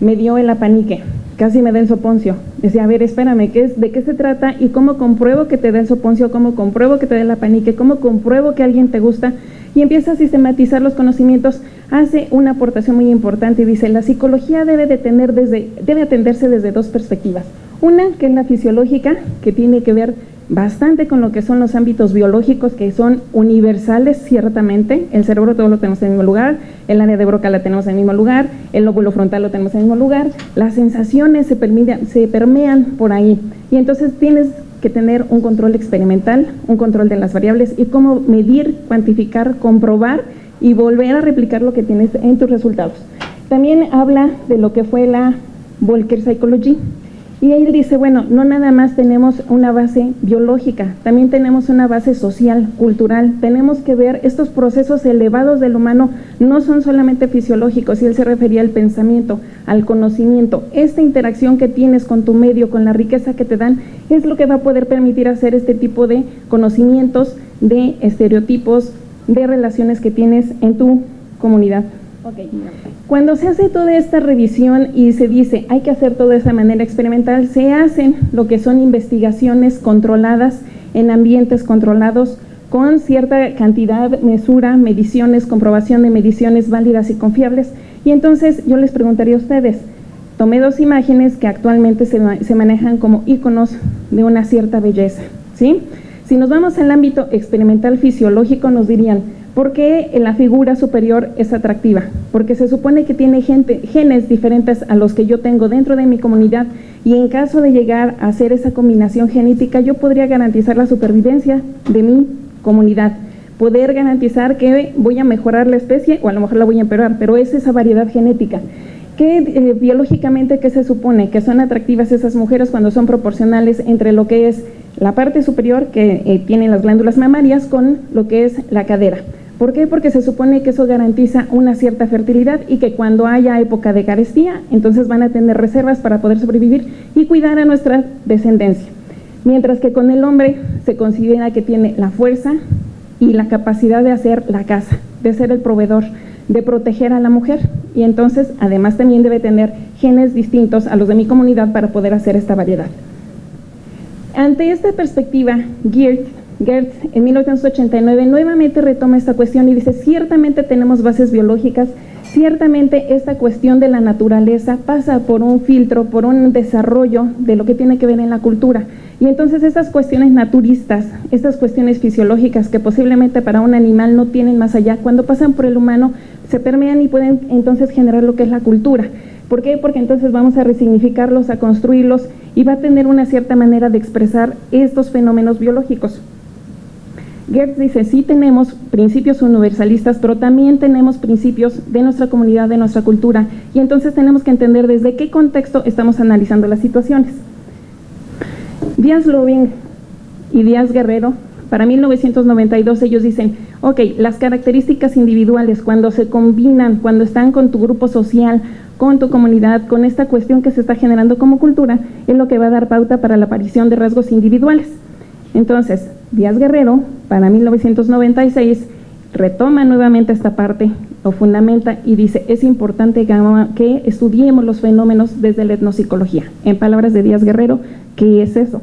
me dio el apanique, casi me da el soponcio. Decía, a ver, espérame, ¿qué es, ¿de qué se trata? ¿Y cómo compruebo que te da el soponcio? ¿Cómo compruebo que te da la panique? ¿Cómo compruebo que alguien te gusta? Y empieza a sistematizar los conocimientos, hace una aportación muy importante y dice, la psicología debe, de tener desde, debe atenderse desde dos perspectivas. Una, que es la fisiológica, que tiene que ver bastante con lo que son los ámbitos biológicos que son universales ciertamente, el cerebro todo lo tenemos en el mismo lugar, el área de broca la tenemos en el mismo lugar, el lóbulo frontal lo tenemos en el mismo lugar, las sensaciones se, se permean por ahí. Y entonces tienes que tener un control experimental, un control de las variables y cómo medir, cuantificar, comprobar y volver a replicar lo que tienes en tus resultados. También habla de lo que fue la Volcker Psychology, y él dice, bueno, no nada más tenemos una base biológica, también tenemos una base social, cultural. Tenemos que ver estos procesos elevados del humano no son solamente fisiológicos, y él se refería al pensamiento, al conocimiento. Esta interacción que tienes con tu medio, con la riqueza que te dan, es lo que va a poder permitir hacer este tipo de conocimientos, de estereotipos, de relaciones que tienes en tu comunidad. Cuando se hace toda esta revisión y se dice hay que hacer todo de esa manera experimental, se hacen lo que son investigaciones controladas en ambientes controlados con cierta cantidad, mesura, mediciones, comprobación de mediciones válidas y confiables. Y entonces yo les preguntaría a ustedes, tomé dos imágenes que actualmente se, se manejan como iconos de una cierta belleza. ¿sí? Si nos vamos al ámbito experimental fisiológico, nos dirían, ¿Por qué la figura superior es atractiva? Porque se supone que tiene gente, genes diferentes a los que yo tengo dentro de mi comunidad y en caso de llegar a hacer esa combinación genética yo podría garantizar la supervivencia de mi comunidad, poder garantizar que voy a mejorar la especie o a lo mejor la voy a empeorar, pero es esa variedad genética. ¿Qué eh, biológicamente qué se supone? Que son atractivas esas mujeres cuando son proporcionales entre lo que es la parte superior que eh, tiene las glándulas mamarias con lo que es la cadera. ¿Por qué? Porque se supone que eso garantiza una cierta fertilidad y que cuando haya época de carestía, entonces van a tener reservas para poder sobrevivir y cuidar a nuestra descendencia. mientras que con el hombre se considera que tiene la fuerza y la capacidad de hacer la casa, de ser el proveedor, de proteger a la mujer y entonces además también debe tener genes distintos a los de mi comunidad para poder hacer esta variedad. Ante esta perspectiva, Geert, Geert en 1989 nuevamente retoma esta cuestión y dice, ciertamente tenemos bases biológicas, ciertamente esta cuestión de la naturaleza pasa por un filtro, por un desarrollo de lo que tiene que ver en la cultura. Y entonces estas cuestiones naturistas, estas cuestiones fisiológicas que posiblemente para un animal no tienen más allá, cuando pasan por el humano se permean y pueden entonces generar lo que es la cultura. ¿Por qué? Porque entonces vamos a resignificarlos, a construirlos y va a tener una cierta manera de expresar estos fenómenos biológicos. Gertz dice, sí tenemos principios universalistas, pero también tenemos principios de nuestra comunidad, de nuestra cultura, y entonces tenemos que entender desde qué contexto estamos analizando las situaciones. Díaz Loving y Díaz Guerrero, para 1992 ellos dicen, ok, las características individuales cuando se combinan, cuando están con tu grupo social, con tu comunidad, con esta cuestión que se está generando como cultura, es lo que va a dar pauta para la aparición de rasgos individuales. Entonces, Díaz Guerrero, para 1996, retoma nuevamente esta parte, lo fundamenta y dice, es importante que estudiemos los fenómenos desde la etnopsicología. En palabras de Díaz Guerrero, ¿qué es eso?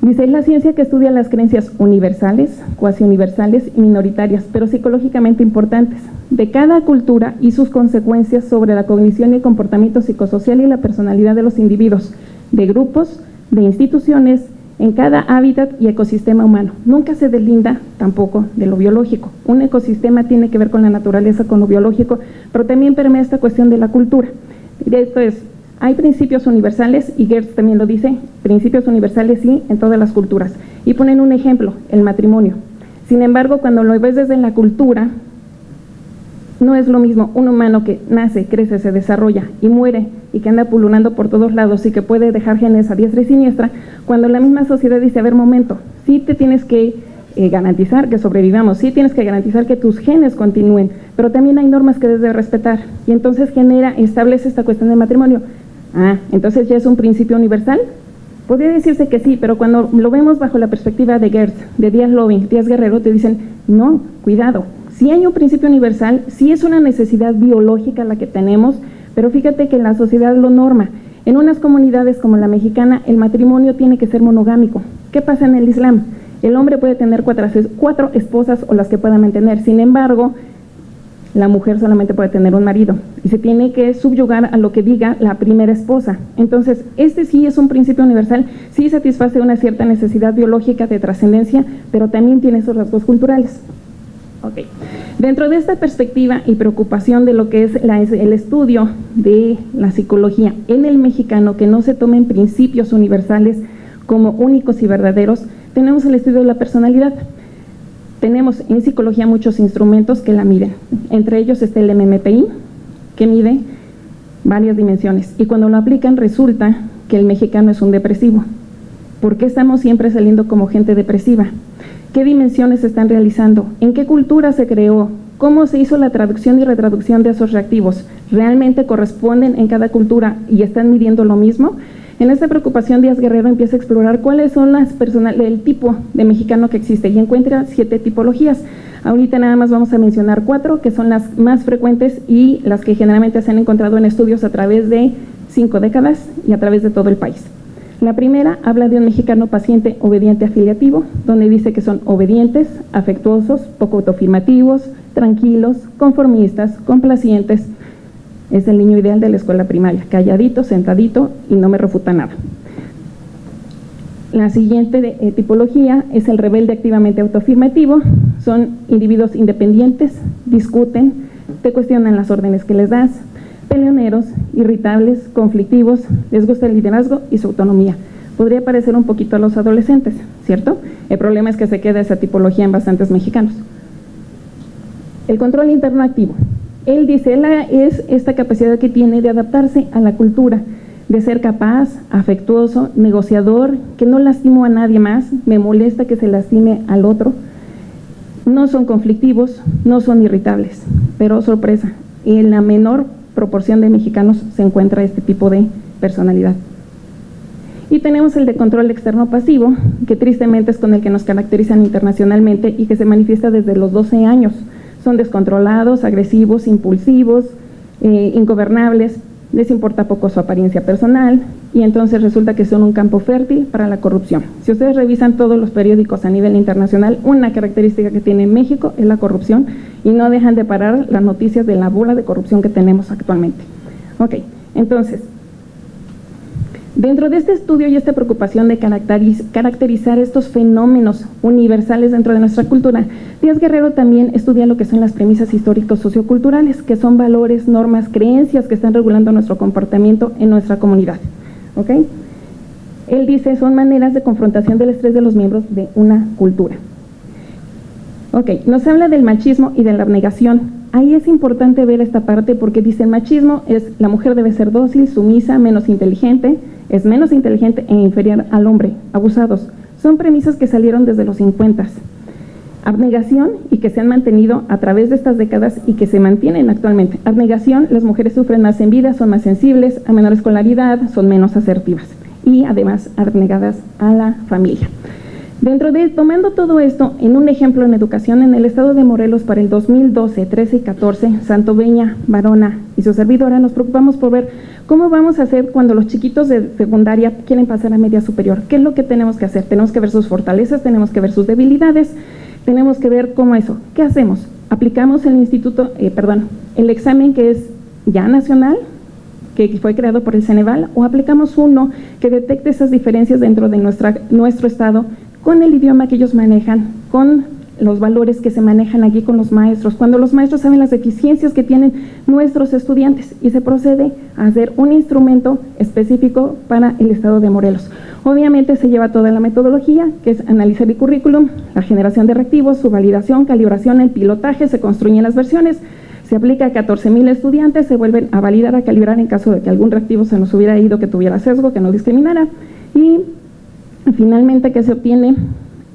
Dice, es la ciencia que estudia las creencias universales, cuasi universales y minoritarias, pero psicológicamente importantes, de cada cultura y sus consecuencias sobre la cognición y el comportamiento psicosocial y la personalidad de los individuos, de grupos, de instituciones, en cada hábitat y ecosistema humano. Nunca se deslinda tampoco de lo biológico. Un ecosistema tiene que ver con la naturaleza, con lo biológico, pero también permea esta cuestión de la cultura. Esto es, hay principios universales, y Gertz también lo dice, principios universales sí en todas las culturas. Y ponen un ejemplo, el matrimonio. Sin embargo, cuando lo ves desde la cultura, no es lo mismo un humano que nace, crece, se desarrolla y muere y que anda pululando por todos lados y que puede dejar genes a diestra y siniestra, cuando la misma sociedad dice, a ver, momento, sí te tienes que eh, garantizar que sobrevivamos, sí tienes que garantizar que tus genes continúen, pero también hay normas que debes respetar y entonces genera, establece esta cuestión de matrimonio. Ah, entonces ya es un principio universal. Podría decirse que sí, pero cuando lo vemos bajo la perspectiva de Gertz, de Díaz Loving, Díaz Guerrero, te dicen, no, cuidado, si hay un principio universal, sí es una necesidad biológica la que tenemos, pero fíjate que la sociedad lo norma. En unas comunidades como la mexicana, el matrimonio tiene que ser monogámico. ¿Qué pasa en el Islam? El hombre puede tener cuatro, cuatro esposas o las que pueda mantener. Sin embargo, la mujer solamente puede tener un marido y se tiene que subyugar a lo que diga la primera esposa. Entonces, este sí es un principio universal, sí satisface una cierta necesidad biológica de trascendencia, pero también tiene esos rasgos culturales. Ok. Dentro de esta perspectiva y preocupación de lo que es el estudio de la psicología en el mexicano, que no se tomen principios universales como únicos y verdaderos, tenemos el estudio de la personalidad. Tenemos en psicología muchos instrumentos que la miden. Entre ellos está el MMPI, que mide varias dimensiones. Y cuando lo aplican resulta que el mexicano es un depresivo. ¿Por qué estamos siempre saliendo como gente depresiva? qué dimensiones se están realizando, en qué cultura se creó, cómo se hizo la traducción y retraducción de esos reactivos, realmente corresponden en cada cultura y están midiendo lo mismo. En esta preocupación, Díaz Guerrero empieza a explorar cuáles son las personas, el tipo de mexicano que existe y encuentra siete tipologías. Ahorita nada más vamos a mencionar cuatro, que son las más frecuentes y las que generalmente se han encontrado en estudios a través de cinco décadas y a través de todo el país. La primera habla de un mexicano paciente obediente afiliativo, donde dice que son obedientes, afectuosos, poco autoafirmativos, tranquilos, conformistas, complacientes. Es el niño ideal de la escuela primaria, calladito, sentadito y no me refuta nada. La siguiente eh, tipología es el rebelde activamente autoafirmativo. Son individuos independientes, discuten, te cuestionan las órdenes que les das, peleoneros, irritables, conflictivos, les gusta el liderazgo y su autonomía. Podría parecer un poquito a los adolescentes, ¿cierto? El problema es que se queda esa tipología en bastantes mexicanos. El control interno activo. Él dice, él es esta capacidad que tiene de adaptarse a la cultura, de ser capaz, afectuoso, negociador, que no lastimo a nadie más, me molesta que se lastime al otro. No son conflictivos, no son irritables, pero sorpresa, en la menor proporción de mexicanos se encuentra este tipo de personalidad. Y tenemos el de control externo pasivo, que tristemente es con el que nos caracterizan internacionalmente y que se manifiesta desde los 12 años. Son descontrolados, agresivos, impulsivos, eh, ingobernables, les importa poco su apariencia personal y entonces resulta que son un campo fértil para la corrupción. Si ustedes revisan todos los periódicos a nivel internacional, una característica que tiene México es la corrupción y no dejan de parar las noticias de la bola de corrupción que tenemos actualmente. Ok, entonces, Dentro de este estudio y esta preocupación de caracterizar estos fenómenos universales dentro de nuestra cultura, Díaz Guerrero también estudia lo que son las premisas históricos socioculturales, que son valores, normas, creencias que están regulando nuestro comportamiento en nuestra comunidad. Él dice, son maneras de confrontación del estrés de los miembros de una cultura. Ok, nos habla del machismo y de la abnegación. Ahí es importante ver esta parte porque dice el machismo es la mujer debe ser dócil, sumisa, menos inteligente, es menos inteligente e inferior al hombre, abusados. Son premisas que salieron desde los 50. Abnegación y que se han mantenido a través de estas décadas y que se mantienen actualmente. Abnegación, las mujeres sufren más en vida, son más sensibles, a menor escolaridad, son menos asertivas y además abnegadas a la familia. Dentro de, tomando todo esto en un ejemplo en educación en el estado de Morelos para el 2012, 13 y 14, Santo Beña, Varona y su servidora nos preocupamos por ver cómo vamos a hacer cuando los chiquitos de secundaria quieren pasar a media superior. ¿Qué es lo que tenemos que hacer? Tenemos que ver sus fortalezas, tenemos que ver sus debilidades, tenemos que ver cómo eso. ¿Qué hacemos? Aplicamos el instituto, eh, perdón, el examen que es ya nacional, que fue creado por el Ceneval, o aplicamos uno que detecte esas diferencias dentro de nuestro estado con el idioma que ellos manejan, con los valores que se manejan aquí con los maestros, cuando los maestros saben las deficiencias que tienen nuestros estudiantes y se procede a hacer un instrumento específico para el Estado de Morelos. Obviamente se lleva toda la metodología, que es analizar el currículum, la generación de reactivos, su validación, calibración, el pilotaje, se construyen las versiones, se aplica a 14 mil estudiantes, se vuelven a validar, a calibrar en caso de que algún reactivo se nos hubiera ido, que tuviera sesgo, que no discriminara y finalmente, ¿qué se obtiene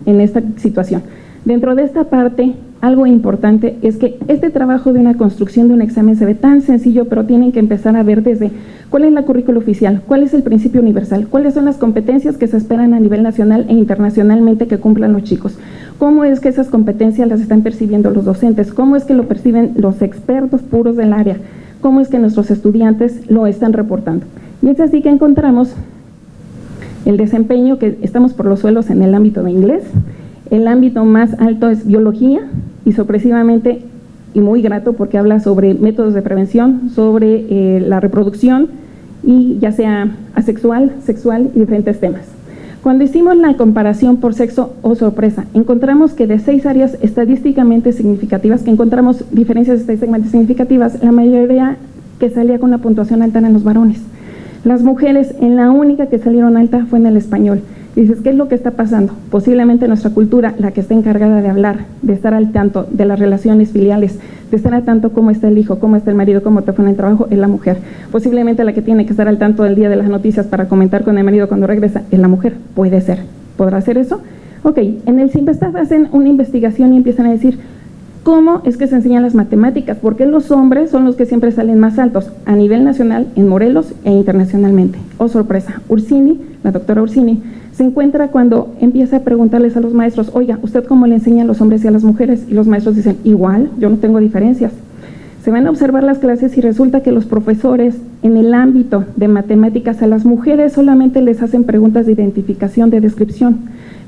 en esta situación? Dentro de esta parte, algo importante es que este trabajo de una construcción de un examen se ve tan sencillo, pero tienen que empezar a ver desde cuál es la currícula oficial, cuál es el principio universal, cuáles son las competencias que se esperan a nivel nacional e internacionalmente que cumplan los chicos, cómo es que esas competencias las están percibiendo los docentes, cómo es que lo perciben los expertos puros del área, cómo es que nuestros estudiantes lo están reportando. Y es así que encontramos el desempeño que estamos por los suelos en el ámbito de inglés, el ámbito más alto es biología y sorpresivamente y muy grato porque habla sobre métodos de prevención, sobre eh, la reproducción y ya sea asexual, sexual y diferentes temas. Cuando hicimos la comparación por sexo o sorpresa, encontramos que de seis áreas estadísticamente significativas, que encontramos diferencias estadísticamente significativas, la mayoría que salía con la puntuación alta eran los varones. Las mujeres, en la única que salieron alta fue en el español. Dices, ¿qué es lo que está pasando? Posiblemente nuestra cultura, la que está encargada de hablar, de estar al tanto de las relaciones filiales, de estar al tanto cómo está el hijo, cómo está el marido, cómo te fue en el trabajo, es la mujer. Posiblemente la que tiene que estar al tanto del día de las noticias para comentar con el marido cuando regresa es la mujer. Puede ser. ¿Podrá ser eso? Ok, en el Simvestav hacen una investigación y empiezan a decir, ¿Cómo es que se enseñan las matemáticas? Porque los hombres son los que siempre salen más altos a nivel nacional, en Morelos e internacionalmente. Oh, sorpresa, Ursini, la doctora Ursini, se encuentra cuando empieza a preguntarles a los maestros, oiga, ¿usted cómo le enseña a los hombres y a las mujeres? Y los maestros dicen, igual, yo no tengo diferencias. Se van a observar las clases y resulta que los profesores en el ámbito de matemáticas a las mujeres solamente les hacen preguntas de identificación, de descripción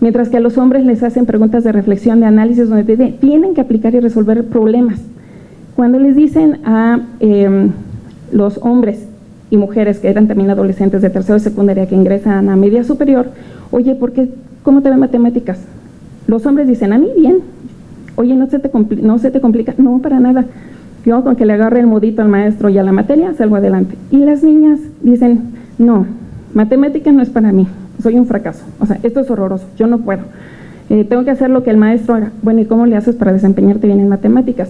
mientras que a los hombres les hacen preguntas de reflexión, de análisis, donde tienen que aplicar y resolver problemas. Cuando les dicen a em, los hombres y mujeres que eran también adolescentes de tercero y secundaria que ingresan a media superior, oye, ¿por qué, ¿cómo te ven matemáticas? Los hombres dicen, a mí bien. Oye, ¿no se te, no se te complica? No, para nada. Yo con que le agarre el modito al maestro y a la materia, salgo adelante. Y las niñas dicen, no, matemática no es para mí soy un fracaso. O sea, esto es horroroso, yo no puedo. Eh, tengo que hacer lo que el maestro haga. Bueno, ¿y cómo le haces para desempeñarte bien en matemáticas?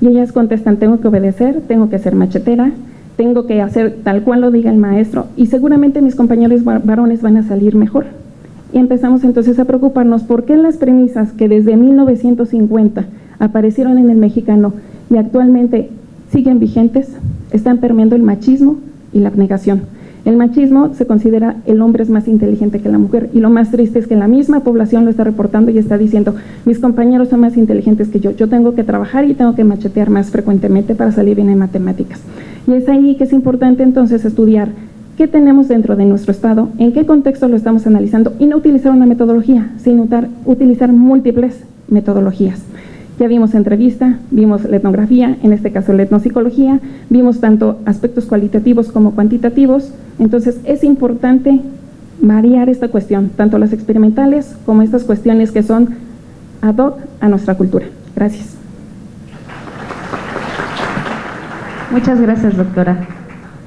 Y ellas contestan, tengo que obedecer, tengo que ser machetera, tengo que hacer tal cual lo diga el maestro y seguramente mis compañeros varones van a salir mejor. Y empezamos entonces a preocuparnos por qué las premisas que desde 1950 aparecieron en el mexicano y actualmente siguen vigentes están permeando el machismo y la abnegación. El machismo se considera el hombre es más inteligente que la mujer y lo más triste es que la misma población lo está reportando y está diciendo, mis compañeros son más inteligentes que yo, yo tengo que trabajar y tengo que machetear más frecuentemente para salir bien en matemáticas. Y es ahí que es importante entonces estudiar qué tenemos dentro de nuestro estado, en qué contexto lo estamos analizando y no utilizar una metodología, sino utilizar múltiples metodologías. Ya vimos entrevista, vimos la etnografía, en este caso la etnopsicología, vimos tanto aspectos cualitativos como cuantitativos, entonces es importante variar esta cuestión, tanto las experimentales como estas cuestiones que son ad hoc a nuestra cultura. Gracias. Muchas gracias, doctora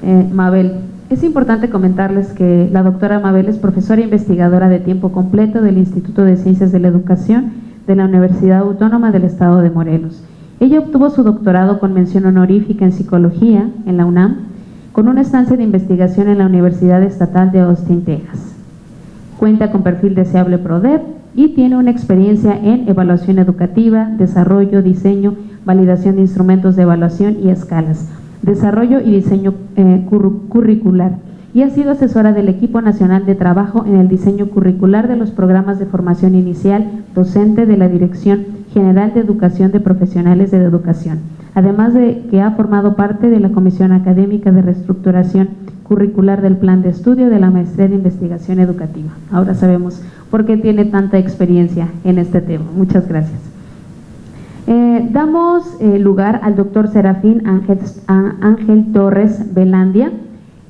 eh, Mabel. Es importante comentarles que la doctora Mabel es profesora investigadora de tiempo completo del Instituto de Ciencias de la Educación de la Universidad Autónoma del Estado de Morelos. Ella obtuvo su doctorado con mención honorífica en psicología en la UNAM, con una estancia de investigación en la Universidad Estatal de Austin, Texas. Cuenta con perfil deseable PRODEP y tiene una experiencia en evaluación educativa, desarrollo, diseño, validación de instrumentos de evaluación y escalas, desarrollo y diseño eh, curricular y ha sido asesora del equipo nacional de trabajo en el diseño curricular de los programas de formación inicial docente de la Dirección General de Educación de Profesionales de Educación, además de que ha formado parte de la Comisión Académica de Reestructuración Curricular del Plan de Estudio de la Maestría de Investigación Educativa. Ahora sabemos por qué tiene tanta experiencia en este tema. Muchas gracias. Eh, damos eh, lugar al doctor Serafín Ángel, Torres Belandia.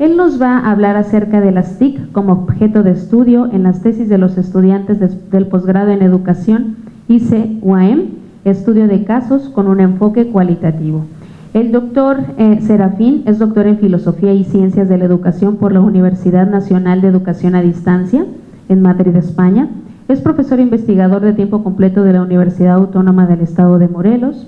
Él nos va a hablar acerca de las TIC como objeto de estudio en las tesis de los estudiantes del posgrado en educación IC-UAM, estudio de casos con un enfoque cualitativo. El doctor eh, Serafín es doctor en Filosofía y Ciencias de la Educación por la Universidad Nacional de Educación a Distancia en Madrid, España. Es profesor investigador de tiempo completo de la Universidad Autónoma del Estado de Morelos.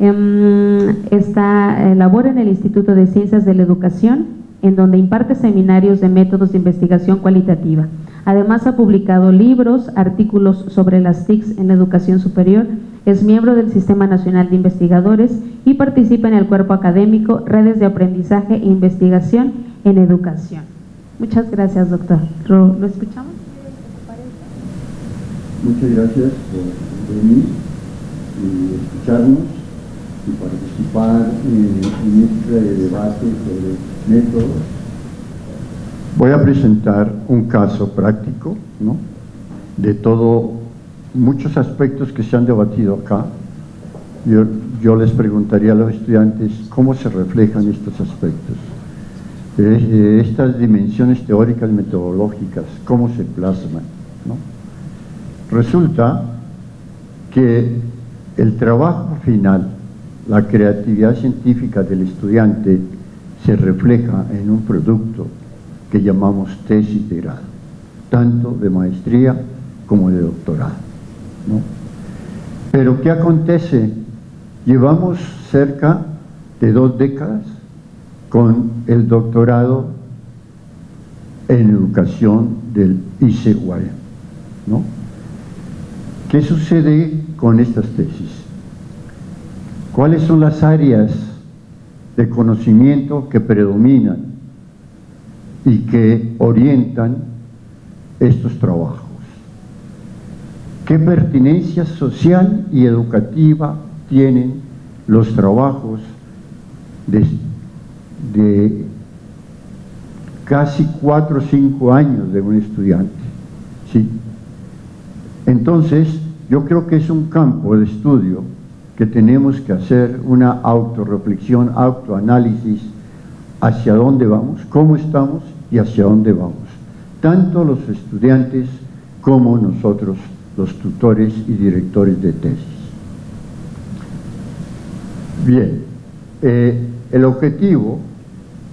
Em, está, eh, labora en el Instituto de Ciencias de la Educación, en donde imparte seminarios de métodos de investigación cualitativa. Además ha publicado libros, artículos sobre las TICs en la educación superior, es miembro del Sistema Nacional de Investigadores y participa en el cuerpo académico Redes de Aprendizaje e Investigación en Educación. Muchas gracias, doctor. ¿Lo escuchamos? Muchas gracias por venir y escucharnos y participar en, este debate sobre métodos. Voy a presentar un caso práctico ¿no? de todo, muchos aspectos que se han debatido acá. Yo, les preguntaría a los estudiantes cómo se reflejan estos aspectos. Eh, estas dimensiones teóricas metodológicas, cómo se plasman. Resulta que el trabajo final, la creatividad científica del estudiante se refleja en un producto que llamamos tesis de grado, tanto de maestría como de doctorado. Pero ¿qué acontece? Llevamos cerca de dos décadas con el doctorado en educación del ICUAE, ¿no? ¿Qué sucede con estas tesis? ¿Cuáles son las áreas de conocimiento que predominan y que orientan estos trabajos? ¿Qué pertinencia social y educativa tienen los trabajos de, casi cuatro o cinco años de un estudiante? ¿Sí? Entonces, yo creo que es un campo de estudio que tenemos que hacer una autorreflexión, autoanálisis hacia dónde vamos, cómo estamos y hacia dónde vamos. Tanto los estudiantes como nosotros, los tutores y directores de tesis. Bien, eh, el objetivo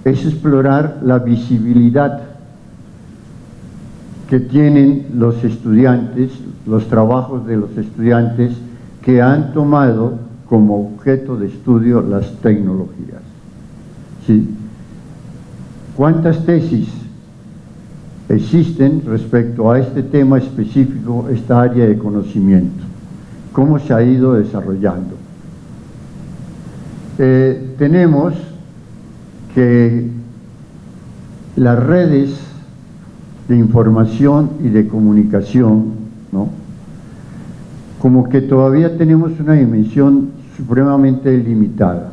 es explorar la visibilidad que tienen los estudiantes, los trabajos de los estudiantes que han tomado como objeto de estudio las tecnologías. ¿Cuántas tesis existen respecto a este tema específico, esta área de conocimiento? ¿Cómo se ha ido desarrollando? Eh, tenemos que las redes de información y de comunicación, ¿no? Como que todavía tenemos una dimensión supremamente limitada.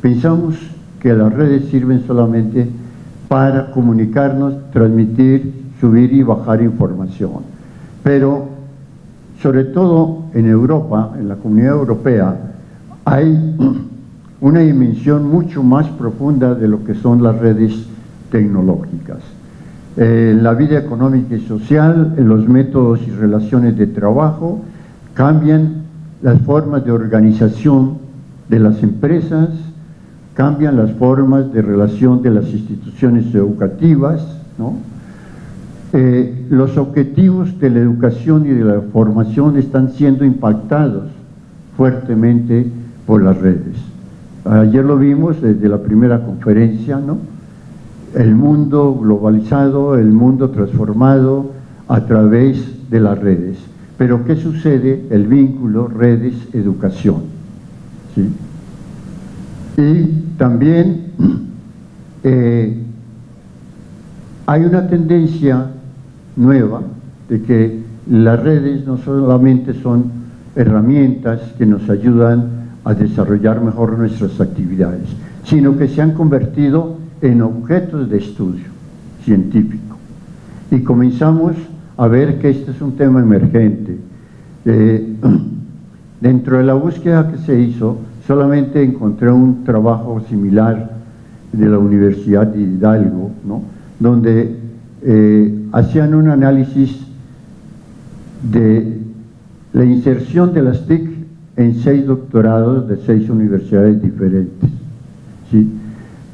Pensamos que las redes sirven solamente para comunicarnos, transmitir, subir y bajar información. Pero, sobre todo en Europa, en la comunidad europea, hay una dimensión mucho más profunda de lo que son las redes tecnológicas. En la vida económica y social, en los métodos y relaciones de trabajo, cambian las formas de organización de las empresas, cambian las formas de relación de las instituciones educativas, eh, los objetivos de la educación y de la formación están siendo impactados fuertemente por las redes. Ayer lo vimos desde la primera conferencia, ¿no? El mundo globalizado, el mundo transformado a través de las redes. Pero ¿qué sucede? El vínculo redes-educación. Y también eh, hay una tendencia nueva de que las redes no solamente son herramientas que nos ayudan a desarrollar mejor nuestras actividades, sino que se han convertido en objetos de estudio científico. Y comenzamos a ver que este es un tema emergente. Eh, dentro de la búsqueda que se hizo, solamente encontré un trabajo similar de la Universidad de Hidalgo, donde eh, hacían un análisis de la inserción de las TIC en seis doctorados de seis universidades diferentes. ¿sí?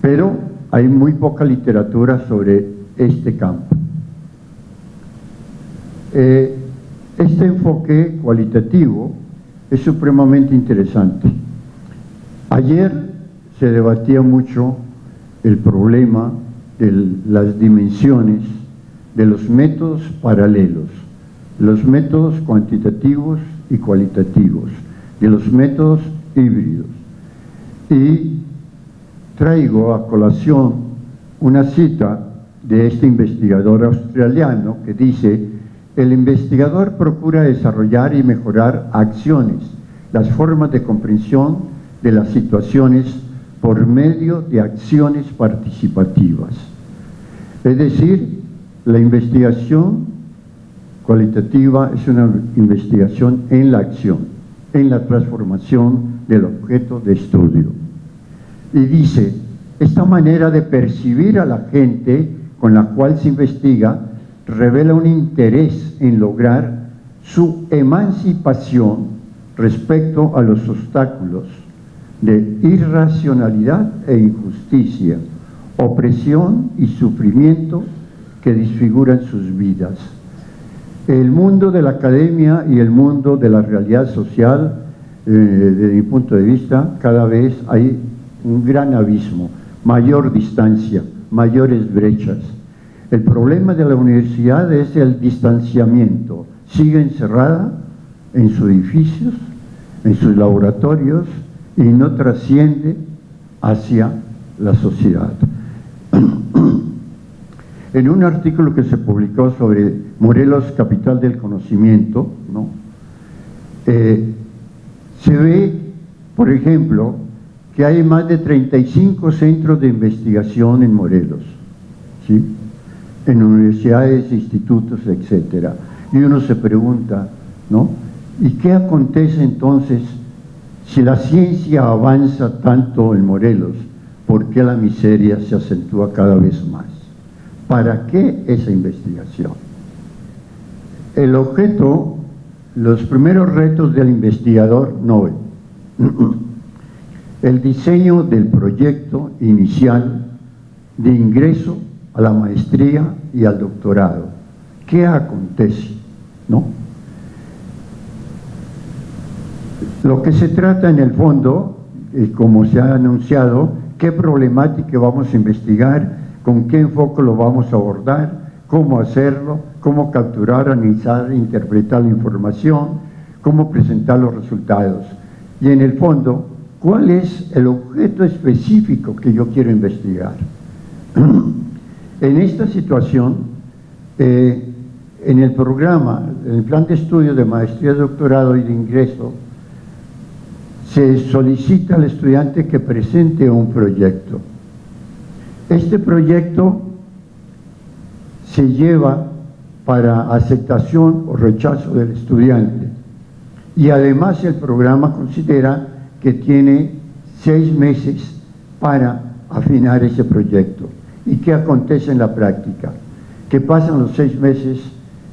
Pero hay muy poca literatura sobre este campo. Eh, este enfoque cualitativo es supremamente interesante. Ayer se debatía mucho el problema de las dimensiones de los métodos paralelos, los métodos cuantitativos y cualitativos, de los métodos híbridos. Y traigo a colación una cita de este investigador australiano que dice el investigador procura desarrollar y mejorar acciones, las formas de comprensión de las situaciones por medio de acciones participativas. Es decir, la investigación cualitativa es una investigación en la acción, en la transformación del objeto de estudio. Y dice, esta manera de percibir a la gente con la cual se investiga revela un interés en lograr su emancipación respecto a los obstáculos de irracionalidad e injusticia, opresión y sufrimiento que disfiguran sus vidas. El mundo de la academia y el mundo de la realidad social, eh, desde mi punto de vista, cada vez hay un gran abismo, mayor distancia, mayores brechas, el problema de la universidad es el distanciamiento. Sigue encerrada en sus edificios, en sus laboratorios y no trasciende hacia la sociedad. En un artículo que se publicó sobre Morelos, capital del conocimiento, eh, se ve, por ejemplo, que hay más de 35 centros de investigación en Morelos. ¿sí? En universidades, institutos, etc. Y uno se pregunta, ¿no? ¿Y qué acontece entonces si la ciencia avanza tanto en Morelos? ¿Por qué la miseria se acentúa cada vez más? ¿Para qué esa investigación? El objeto, los primeros retos del investigador Nobel, el diseño del proyecto inicial de ingreso a la maestría y al doctorado. ¿Qué acontece? ¿No? Lo que se trata en el fondo, como se ha anunciado, qué problemática vamos a investigar, con qué enfoque lo vamos a abordar, cómo hacerlo, cómo capturar, analizar, interpretar la información, cómo presentar los resultados. Y en el fondo, ¿cuál es el objeto específico que yo quiero investigar? En esta situación, eh, en el programa, en el plan de estudio de maestría, doctorado y de ingreso, se solicita al estudiante que presente un proyecto. Este proyecto se lleva para aceptación o rechazo del estudiante y además el programa considera que tiene seis meses para afinar ese proyecto. ¿Y qué acontece en la práctica? Que pasan los seis meses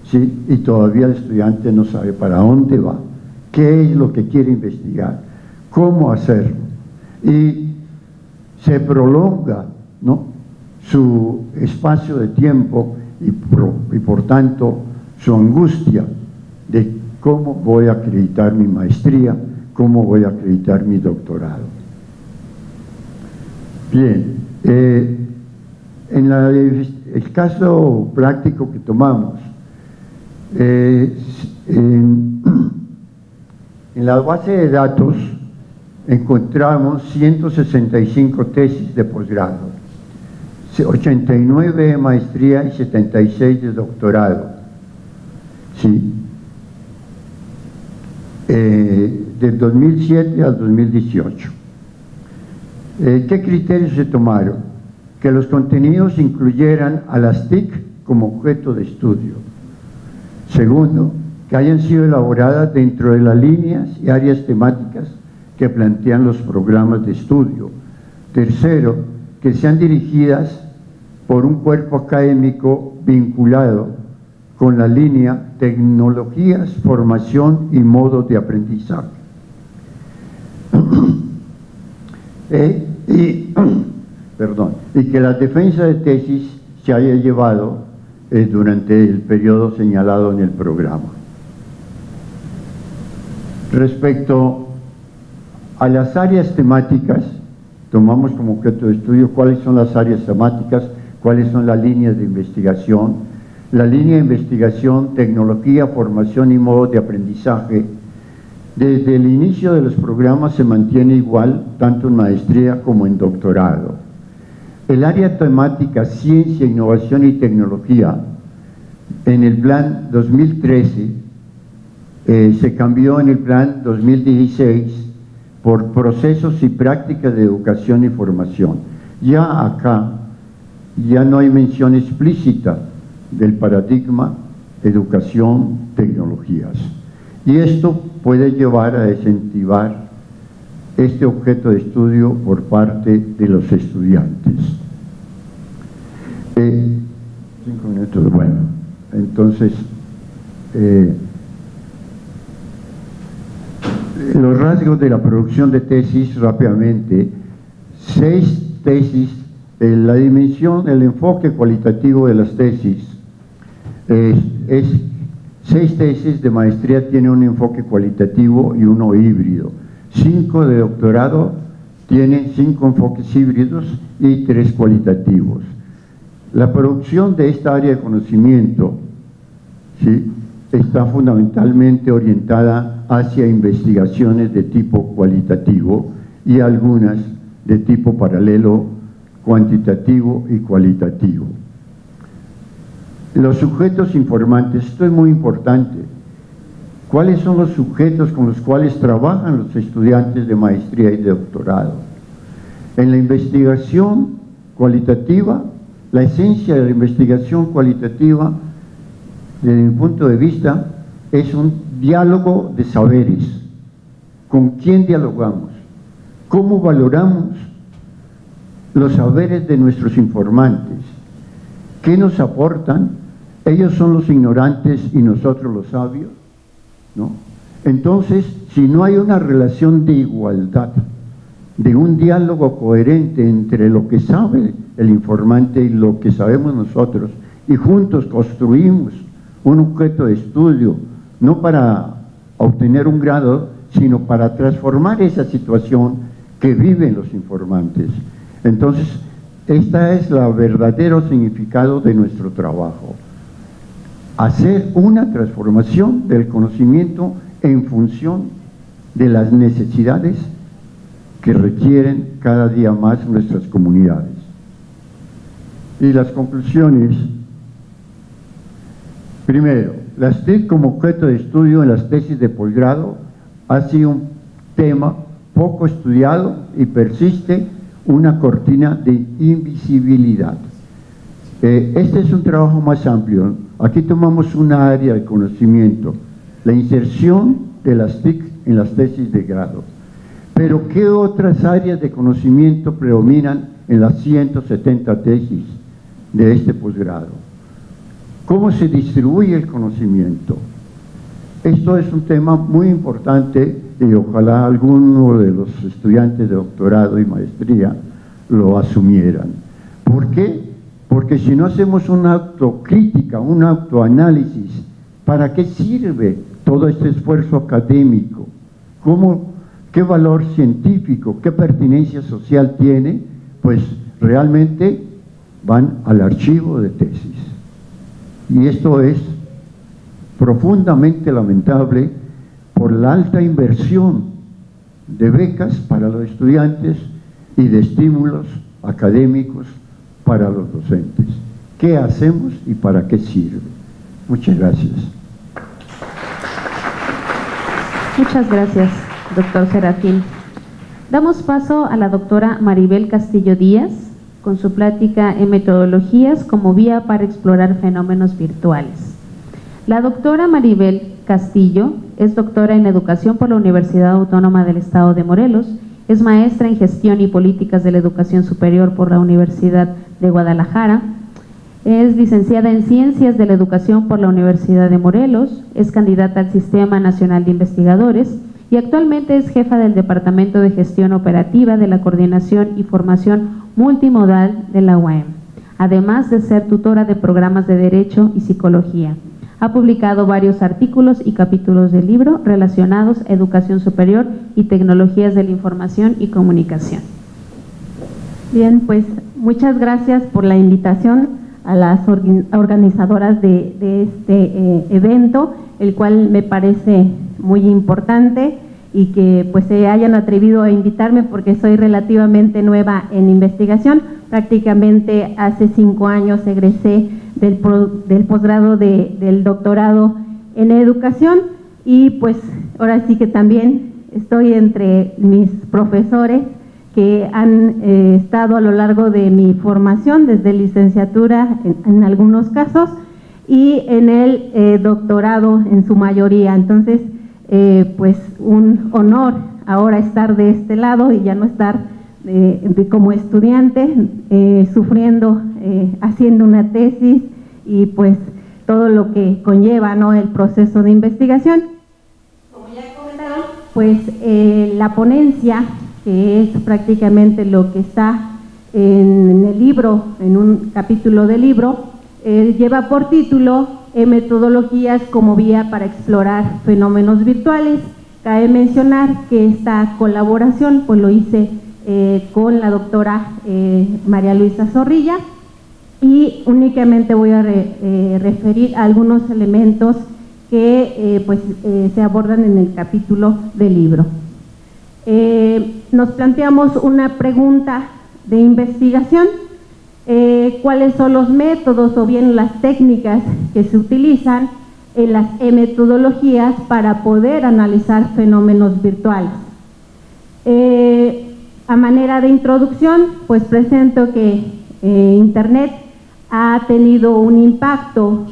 ¿sí? y todavía el estudiante no sabe para dónde va, qué es lo que quiere investigar, cómo hacerlo. Y se prolonga ¿no? su espacio de tiempo y por, y por tanto su angustia de cómo voy a acreditar mi maestría, cómo voy a acreditar mi doctorado. Bien, eh, en el caso práctico que tomamos, eh, en, en la base de datos encontramos 165 tesis de posgrado, 89 de maestría y 76 de doctorado. Sí. Eh, del 2007 al 2018. Eh, ¿Qué criterios se tomaron? Que los contenidos incluyeran a las TIC como objeto de estudio. Segundo, que hayan sido elaboradas dentro de las líneas y áreas temáticas que plantean los programas de estudio. Tercero, que sean dirigidas por un cuerpo académico vinculado con la línea tecnologías, formación y modos de aprendizaje. Eh, y, perdón, y que la defensa de tesis se haya llevado durante el periodo señalado en el programa. Respecto a las áreas temáticas, tomamos como objeto de estudio cuáles son las áreas temáticas, cuáles son las líneas de investigación, la línea de investigación, tecnología, formación y modos de aprendizaje, desde el inicio de los programas se mantiene igual, tanto en maestría como en doctorado. El área temática Ciencia, Innovación y Tecnología, en el plan 2013, eh, se cambió en el plan 2016 por procesos y prácticas de educación y formación. Ya acá, ya no hay mención explícita del paradigma educación, tecnologías. Y esto puede llevar a incentivar este objeto de estudio por parte de los estudiantes. Eh, bueno, entonces, eh, los rasgos de la producción de tesis rápidamente, seis tesis, la dimensión, el enfoque cualitativo de las tesis, es, seis tesis de maestría tienen un enfoque cualitativo y uno híbrido. Cinco de doctorado tienen cinco enfoques híbridos y tres cualitativos. La producción de esta área de conocimiento ¿sí? está fundamentalmente orientada hacia investigaciones de tipo cualitativo y algunas de tipo paralelo, cuantitativo y cualitativo. Los sujetos informantes, esto es muy importante. ¿Cuáles son los sujetos con los cuales trabajan los estudiantes de maestría y de doctorado? En la investigación cualitativa, la esencia de la investigación cualitativa, desde mi punto de vista, es un diálogo de saberes. ¿Con quién dialogamos? ¿Cómo valoramos los saberes de nuestros informantes? ¿Qué nos aportan ellos son los ignorantes y nosotros los sabios, ¿no? Entonces, si no hay una relación de igualdad, de un diálogo coherente entre lo que sabe el informante y lo que sabemos nosotros, y juntos construimos un objeto de estudio, no para obtener un grado, sino para transformar esa situación que viven los informantes. Entonces, este es el verdadero significado de nuestro trabajo hacer una transformación del conocimiento en función de las necesidades que requieren cada día más nuestras comunidades. Y las conclusiones. Primero, las TIC como objeto de estudio en las tesis de posgrado ha sido un tema poco estudiado y persiste una cortina de invisibilidad. Eh, este es un trabajo más amplio. Aquí tomamos una área de conocimiento, la inserción de las TIC en las tesis de grado. Pero ¿qué otras áreas de conocimiento predominan en las 170 tesis de este posgrado? ¿Cómo se distribuye el conocimiento? Esto es un tema muy importante y ojalá alguno de los estudiantes de doctorado y maestría lo asumieran. ¿Por qué? Porque si no hacemos una autocrítica, un autoanálisis, ¿para qué sirve todo este esfuerzo académico? ¿Cómo, ¿Qué valor científico, qué pertinencia social tiene? Pues realmente van al archivo de tesis. Y esto es profundamente lamentable por la alta inversión de becas para los estudiantes y de estímulos académicos para los docentes. ¿Qué hacemos y para qué sirve? Muchas gracias. Muchas gracias, doctor Serafín. Damos paso a la doctora Maribel Castillo Díaz con su plática en metodologías como vía para explorar fenómenos virtuales. La doctora Maribel Castillo es doctora en educación por la Universidad Autónoma del Estado de Morelos, es maestra en gestión y políticas de la educación superior por la Universidad de Guadalajara, es licenciada en Ciencias de la Educación por la Universidad de Morelos, es candidata al Sistema Nacional de Investigadores y actualmente es jefa del Departamento de Gestión Operativa de la Coordinación y Formación Multimodal de la UAM, además de ser tutora de programas de Derecho y Psicología. Ha publicado varios artículos y capítulos del libro relacionados a educación superior y tecnologías de la información y comunicación. Bien, pues muchas gracias por la invitación a las organizadoras de, este eh, evento, el cual me parece muy importante y que pues se hayan atrevido a invitarme porque soy relativamente nueva en investigación. Prácticamente hace cinco años egresé del, del posgrado del doctorado en educación y pues ahora sí que también estoy entre mis profesores que han eh, estado a lo largo de mi formación, desde licenciatura en, algunos casos y en el eh, doctorado en su mayoría. Entonces, eh, pues un honor ahora estar de este lado y ya no estar como estudiante sufriendo, haciendo una tesis y pues todo lo que conlleva ¿no? el proceso de investigación. Como ya comentaron, pues la ponencia que es prácticamente lo que está en el libro, en un capítulo del libro, eh, lleva por título eh, Metodologías como vía para explorar fenómenos virtuales. Cabe mencionar que esta colaboración pues lo hice eh, con la doctora María Luisa Zorrilla y únicamente voy a referir algunos elementos que pues, se abordan en el capítulo del libro. Eh, nos planteamos una pregunta de investigación, eh, cuáles son los métodos o bien las técnicas que se utilizan en las metodologías para poder analizar fenómenos virtuales. Eh, a manera de introducción, pues presento que Internet ha tenido un impacto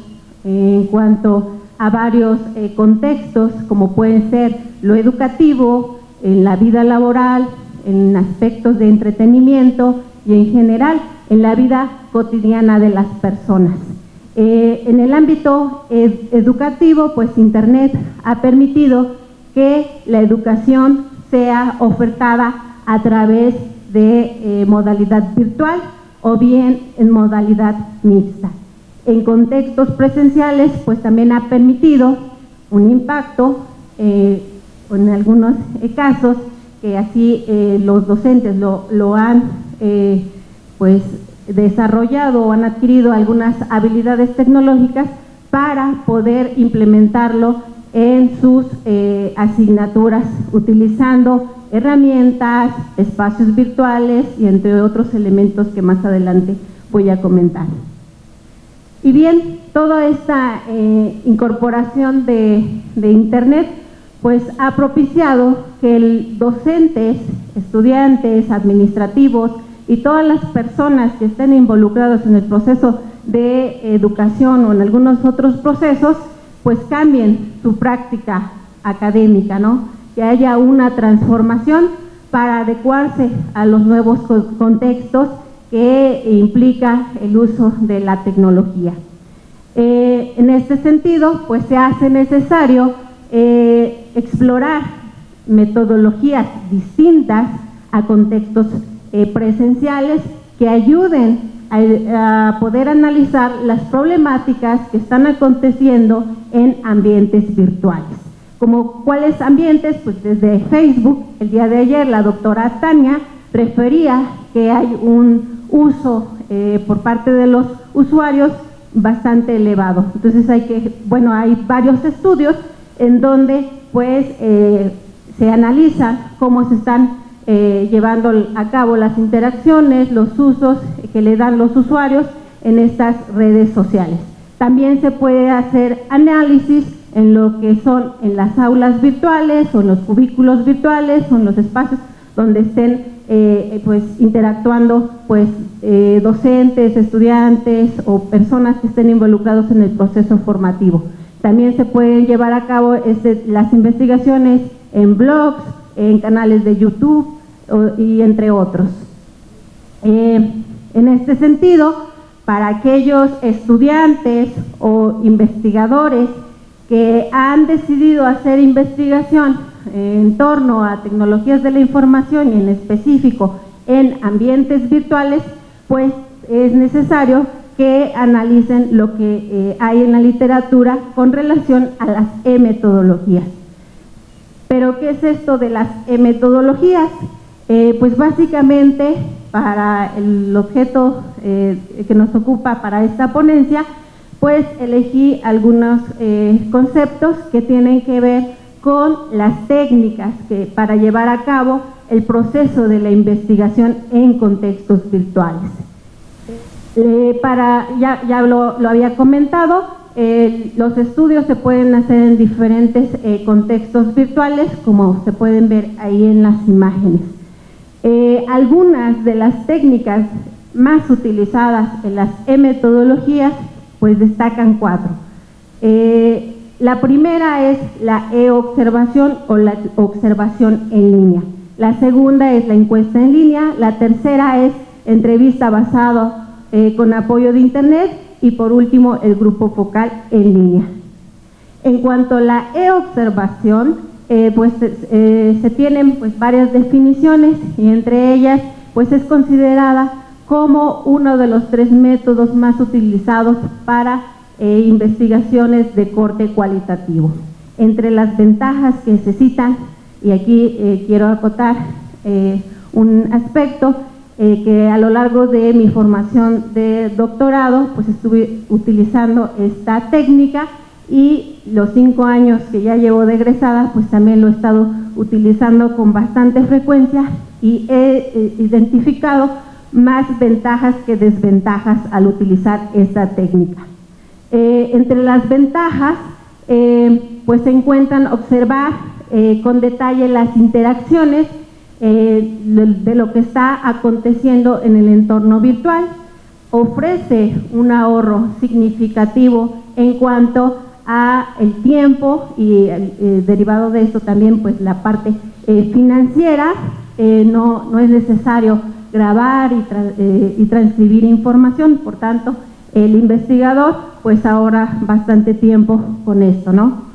en cuanto a varios contextos, como pueden ser lo educativo, en la vida laboral, en aspectos de entretenimiento y en general en la vida cotidiana de las personas. Eh, en el ámbito educativo, pues Internet ha permitido que la educación sea ofertada a través de eh, modalidad virtual o bien en modalidad mixta. En contextos presenciales, pues también ha permitido un impacto eh, en algunos casos que así los docentes lo, han pues desarrollado o han adquirido algunas habilidades tecnológicas para poder implementarlo en sus asignaturas utilizando herramientas, espacios virtuales y entre otros elementos que más adelante voy a comentar. Y bien, toda esta eh, incorporación de, de Internet pues ha propiciado que el docentes, estudiantes, administrativos y todas las personas que estén involucrados en el proceso de educación o en algunos otros procesos, pues cambien su práctica académica, ¿no? Que haya una transformación para adecuarse a los nuevos contextos que implica el uso de la tecnología. Eh, en este sentido, pues se hace necesario eh, explorar metodologías distintas a contextos eh, presenciales que ayuden a, poder analizar las problemáticas que están aconteciendo en ambientes virtuales. Como cuáles ambientes, pues desde Facebook, el día de ayer la doctora Tania refería que hay un uso eh, por parte de los usuarios bastante elevado. Entonces hay que, bueno, hay varios estudios en donde pues eh, se analiza cómo se están eh, llevando a cabo las interacciones, los usos que le dan los usuarios en estas redes sociales. También se puede hacer análisis en lo que son en las aulas virtuales o en los cubículos virtuales o en los espacios donde estén eh, pues interactuando pues docentes, estudiantes o personas que estén involucrados en el proceso formativo. También se pueden llevar a cabo este, las investigaciones en blogs, en canales de YouTube y entre otros. Eh, en este sentido, para aquellos estudiantes o investigadores que han decidido hacer investigación en torno a tecnologías de la información y en específico en ambientes virtuales, pues es necesario que analicen lo que eh, hay en la literatura con relación a las e-metodologías. Pero, ¿qué es esto de las e-metodologías? Eh, pues básicamente, para el objeto eh, que nos ocupa para esta ponencia, pues elegí algunos conceptos que tienen que ver con las técnicas que, para llevar a cabo el proceso de la investigación en contextos virtuales. Eh, para, ya, ya lo, había comentado, los estudios se pueden hacer en diferentes eh, contextos virtuales, como se pueden ver ahí en las imágenes. Eh, algunas de las técnicas más utilizadas en las e-metodologías, pues destacan cuatro. la primera es la e-observación o la observación en línea. La segunda es la encuesta en línea. La tercera es entrevista basada eh, con apoyo de Internet y por último el grupo focal en línea. En cuanto a la e-observación, eh, pues eh, se tienen pues varias definiciones y entre ellas pues es considerada como uno de los tres métodos más utilizados para investigaciones de corte cualitativo. Entre las ventajas que se citan, y aquí quiero acotar un aspecto, eh, que a lo largo de mi formación de doctorado pues estuve utilizando esta técnica y los cinco años que ya llevo de egresada pues también lo he estado utilizando con bastante frecuencia y he eh, identificado más ventajas que desventajas al utilizar esta técnica. Eh, entre las ventajas pues se encuentran observar con detalle las interacciones eh, de lo que está aconteciendo en el entorno virtual, ofrece un ahorro significativo en cuanto a el tiempo y eh, derivado de eso también pues la parte eh, financiera, no, no, es necesario grabar y, y, transcribir información, por tanto el investigador pues ahorra bastante tiempo con esto, ¿no?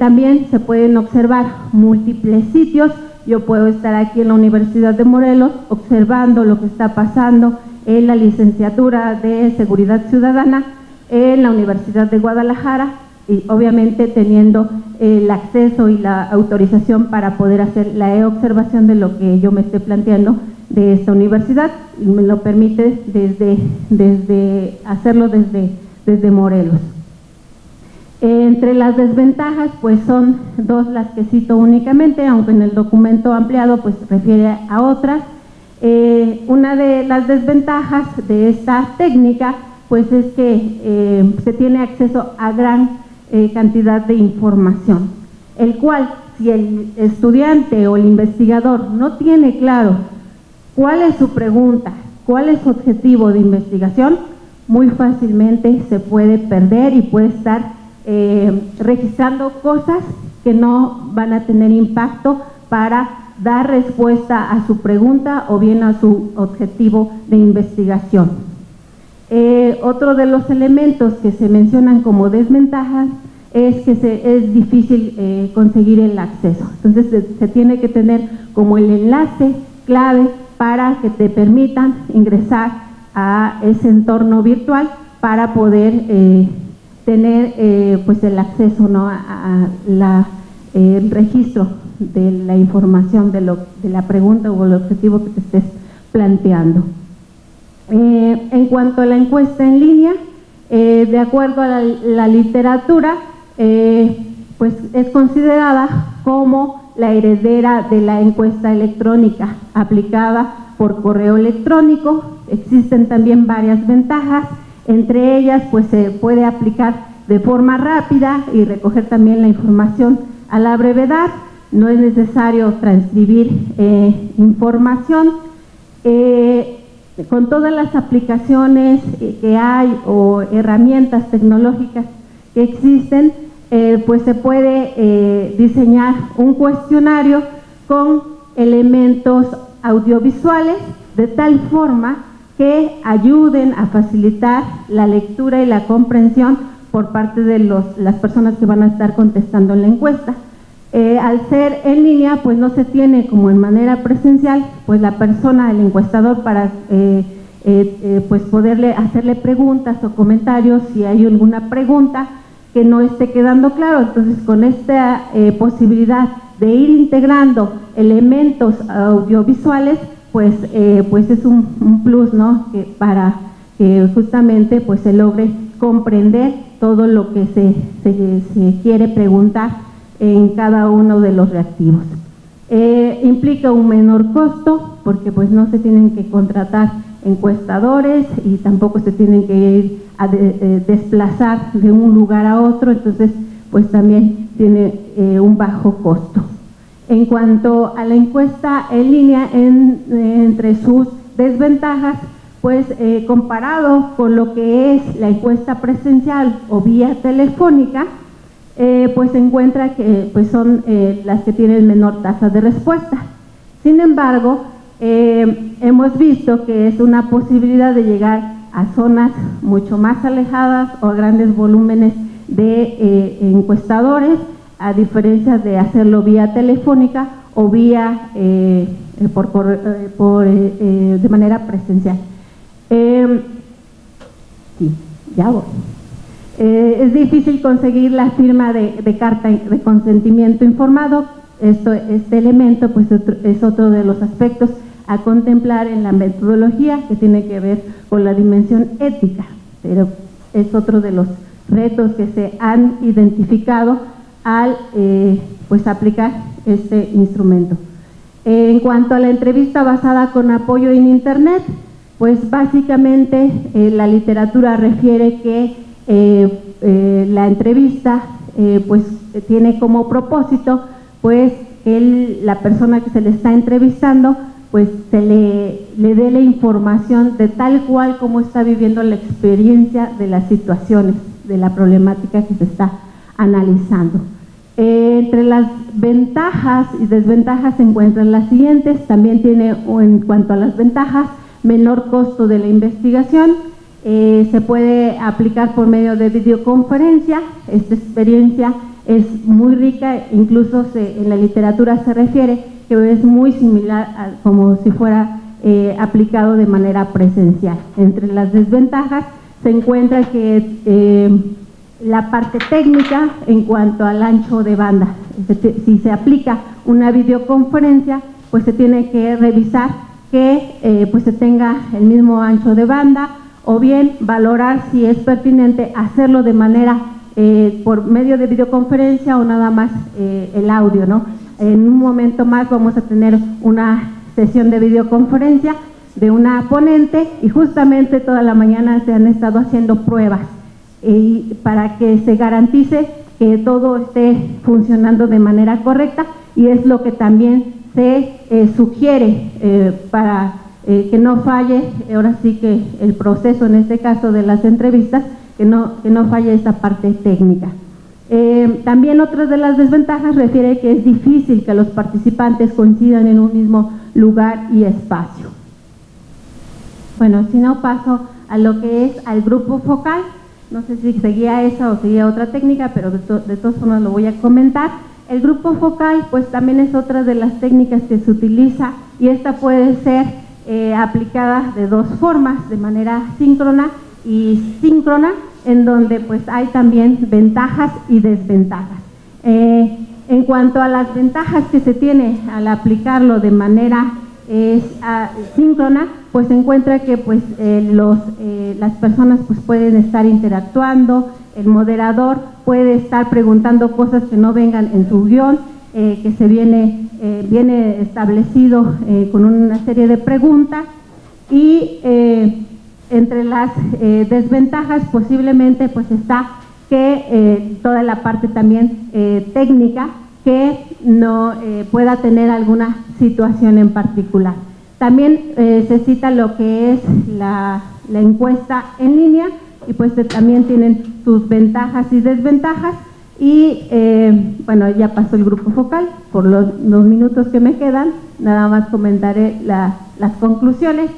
también se pueden observar múltiples sitios yo puedo estar aquí en la Universidad de Morelos observando lo que está pasando en la licenciatura de Seguridad Ciudadana en la Universidad de Guadalajara y obviamente teniendo el acceso y la autorización para poder hacer la e-observación de lo que yo me esté planteando de esta universidad y me lo permite desde, desde hacerlo desde, desde Morelos. Entre las desventajas, pues son dos las que cito únicamente, aunque en el documento ampliado pues refiere a otras. Eh, una de las desventajas de esta técnica pues es que eh, se tiene acceso a gran eh, cantidad de información, el cual si el estudiante o el investigador no tiene claro cuál es su pregunta, cuál es su objetivo de investigación, muy fácilmente se puede perder y puede estar registrando cosas que no van a tener impacto para dar respuesta a su pregunta o bien a su objetivo de investigación. Eh, otro de los elementos que se mencionan como desventajas es que se, es difícil eh, conseguir el acceso. Entonces se, tiene que tener como el enlace clave para que te permitan ingresar a ese entorno virtual para poder eh, tener pues el acceso ¿no? a, la, el registro de la información de, lo, de la pregunta o el objetivo que te estés planteando. Eh, en cuanto a la encuesta en línea, eh, de acuerdo a la, literatura, eh, pues es considerada como la heredera de la encuesta electrónica aplicada por correo electrónico. Existen también varias ventajas, entre ellas pues se puede aplicar de forma rápida y recoger también la información a la brevedad no es necesario transcribir información. Con todas las aplicaciones eh, que hay o herramientas tecnológicas que existen, pues se puede diseñar un cuestionario con elementos audiovisuales de tal forma que ayuden a facilitar la lectura y la comprensión por parte de las personas que van a estar contestando en la encuesta. Eh, al ser en línea, pues no se tiene como en manera presencial, pues la persona, el encuestador, para eh, eh, pues poderle hacerle preguntas o comentarios si hay alguna pregunta que no esté quedando claro. Entonces, con esta posibilidad de ir integrando elementos audiovisuales, pues, pues es un, plus, ¿no? Que para que justamente pues se logre comprender todo lo que se, se quiere preguntar en cada uno de los reactivos. Eh, implica un menor costo porque pues no se tienen que contratar encuestadores y tampoco se tienen que ir a eh, desplazar de un lugar a otro, entonces pues también tiene eh, un bajo costo. En cuanto a la encuesta en línea, entre sus desventajas, pues comparado con lo que es la encuesta presencial o vía telefónica, eh, pues se encuentra que pues son eh, las que tienen menor tasa de respuesta. Sin embargo, eh, hemos visto que es una posibilidad de llegar a zonas mucho más alejadas o a grandes volúmenes de encuestadores, a diferencia de hacerlo vía telefónica o vía por, de manera presencial. sí, ya voy. Eh, es difícil conseguir la firma de, carta de consentimiento informado. Este elemento pues, es otro de los aspectos a contemplar en la metodología que tiene que ver con la dimensión ética, pero es otro de los retos que se han identificado al eh, pues aplicar este instrumento. En cuanto a la entrevista basada con apoyo en Internet, pues básicamente eh, la literatura refiere que la entrevista eh, pues tiene como propósito pues el, la persona que se le está entrevistando pues se le, le dé la información de tal cual como está viviendo la experiencia de las situaciones, de la problemática que se está analizando. entre las ventajas y desventajas se encuentran las siguientes, también tiene en cuanto a las ventajas, menor costo de la investigación, eh, se puede aplicar por medio de videoconferencia. Esta experiencia es muy rica, incluso en la literatura se refiere que es muy similar a como si fuera eh, aplicado de manera presencial. Entre las desventajas se encuentra que eh, la parte técnica en cuanto al ancho de banda. Si se aplica una videoconferencia, pues se tiene que revisar que pues se tenga el mismo ancho de banda, o bien valorar si es pertinente hacerlo de manera eh, por medio de videoconferencia o nada más eh, el audio, ¿no? En un momento más vamos a tener una sesión de videoconferencia de una ponente y justamente toda la mañana se han estado haciendo pruebas y para que se garantice que todo esté funcionando de manera correcta y es lo que también se eh, sugiere eh, para eh, que no falle, ahora sí que el proceso en este caso de las entrevistas, que no, que no falle esta parte técnica. también otra de las desventajas refiere que es difícil que los participantes coincidan en un mismo lugar y espacio. Bueno, si no paso a lo que es al grupo focal, no sé si seguía esa o seguía otra técnica, pero de, de todas formas lo voy a comentar. El grupo focal pues también es otra de las técnicas que se utiliza y esta puede ser eh, aplicada de dos formas, de manera síncrona y síncrona, en donde pues hay también ventajas y desventajas. Eh, en cuanto a las ventajas que se tiene al aplicarlo de manera es síncrona, pues se encuentra que pues eh, eh, las personas pues pueden estar interactuando, el moderador puede estar preguntando cosas que no vengan en su guion, eh, que se viene, viene establecido con una serie de preguntas y entre las desventajas posiblemente pues está que toda la parte también técnica que no pueda tener alguna situación en particular. También eh, se cita lo que es la, encuesta en línea y pues eh, también tienen sus ventajas y desventajas y eh, bueno, ya pasó el grupo focal, por los, minutos que me quedan, nada más comentaré las conclusiones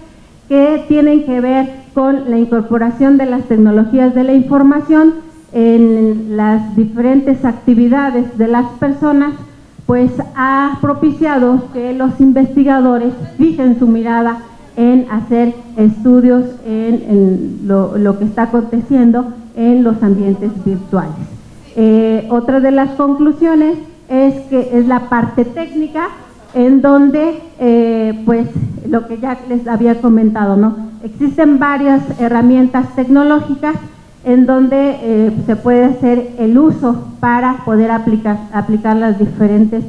que tienen que ver con la incorporación de las tecnologías de la información en las diferentes actividades de las personas pues ha propiciado que los investigadores fijen su mirada en hacer estudios en, lo, que está aconteciendo en los ambientes virtuales. Eh, otra de las conclusiones es que es la parte técnica en donde, eh, pues, lo que ya les había comentado, ¿no? Existen varias herramientas tecnológicas en donde eh, se puede hacer el uso para poder aplicar, aplicar las diferentes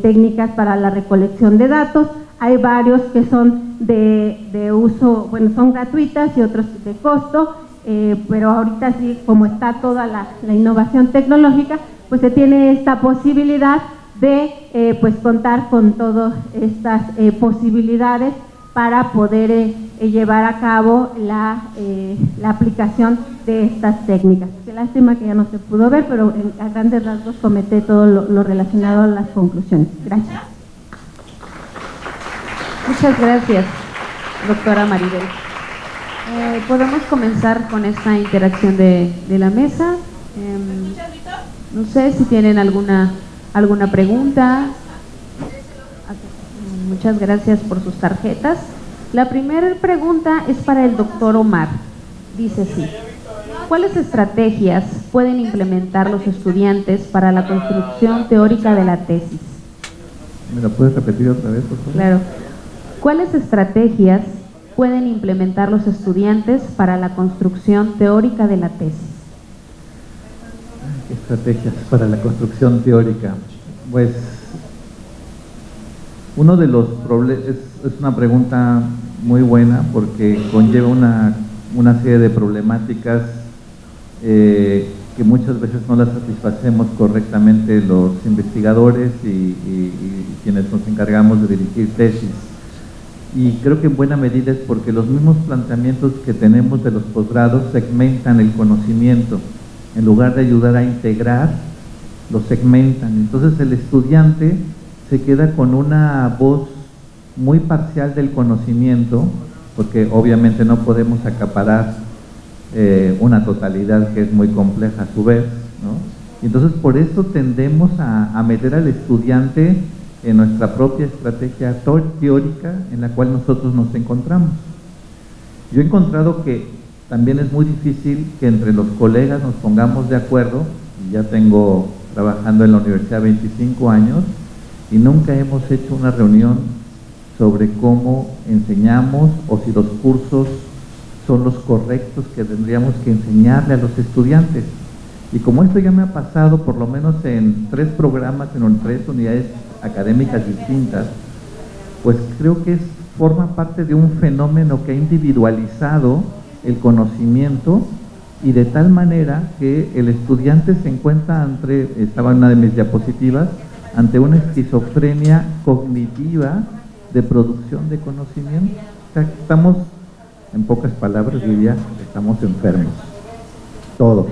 técnicas para la recolección de datos. Hay varios que son de, uso, bueno, son gratuitas y otros de costo, eh, pero ahorita sí, como está toda la, innovación tecnológica, pues se tiene esta posibilidad de pues contar con todas estas posibilidades para poder eh, eh, llevar a cabo la, eh, la, aplicación de estas técnicas. Qué lástima que ya no se pudo ver, pero a grandes rasgos comenté todo lo, relacionado a las conclusiones. Gracias. Muchas gracias, doctora Maribel. Podemos comenzar con esta interacción de, de la mesa. Em, no sé si tienen alguna, alguna pregunta, Muchas gracias por sus tarjetas. La primera pregunta es para el doctor Omar. Dice así, ¿cuáles estrategias pueden implementar los estudiantes para la construcción teórica de la tesis? ¿Me lo puedes repetir otra vez, por favor? Claro. ¿Cuáles estrategias pueden implementar los estudiantes para la construcción teórica de la tesis? estrategias para la construcción teórica? Pues uno de los es, una pregunta muy buena porque conlleva una, serie de problemáticas eh, que muchas veces no las satisfacemos correctamente los investigadores y, quienes nos encargamos de dirigir tesis. Y creo que en buena medida es porque los mismos planteamientos que tenemos de los posgrados segmentan el conocimiento. En lugar de ayudar a integrar, lo segmentan. Entonces el estudiante se queda con una voz muy parcial del conocimiento, porque obviamente no podemos acaparar eh, una totalidad que es muy compleja a su vez, ¿no? Entonces por eso tendemos a, meter al estudiante en nuestra propia estrategia teórica en la cual nosotros nos encontramos. Yo he encontrado que también es muy difícil que entre los colegas nos pongamos de acuerdo, ya tengo trabajando en la universidad 25 años, y nunca hemos hecho una reunión sobre cómo enseñamos o si los cursos son los correctos que tendríamos que enseñarle a los estudiantes. Y como esto ya me ha pasado por lo menos en tres programas, en tres unidades académicas distintas, pues creo que es, forma parte de un fenómeno que ha individualizado el conocimiento y de tal manera que el estudiante se encuentra ante, estaba en una de mis diapositivas, ante una esquizofrenia cognitiva de producción de conocimiento. O sea, estamos, en pocas palabras diría, estamos enfermos. Todos,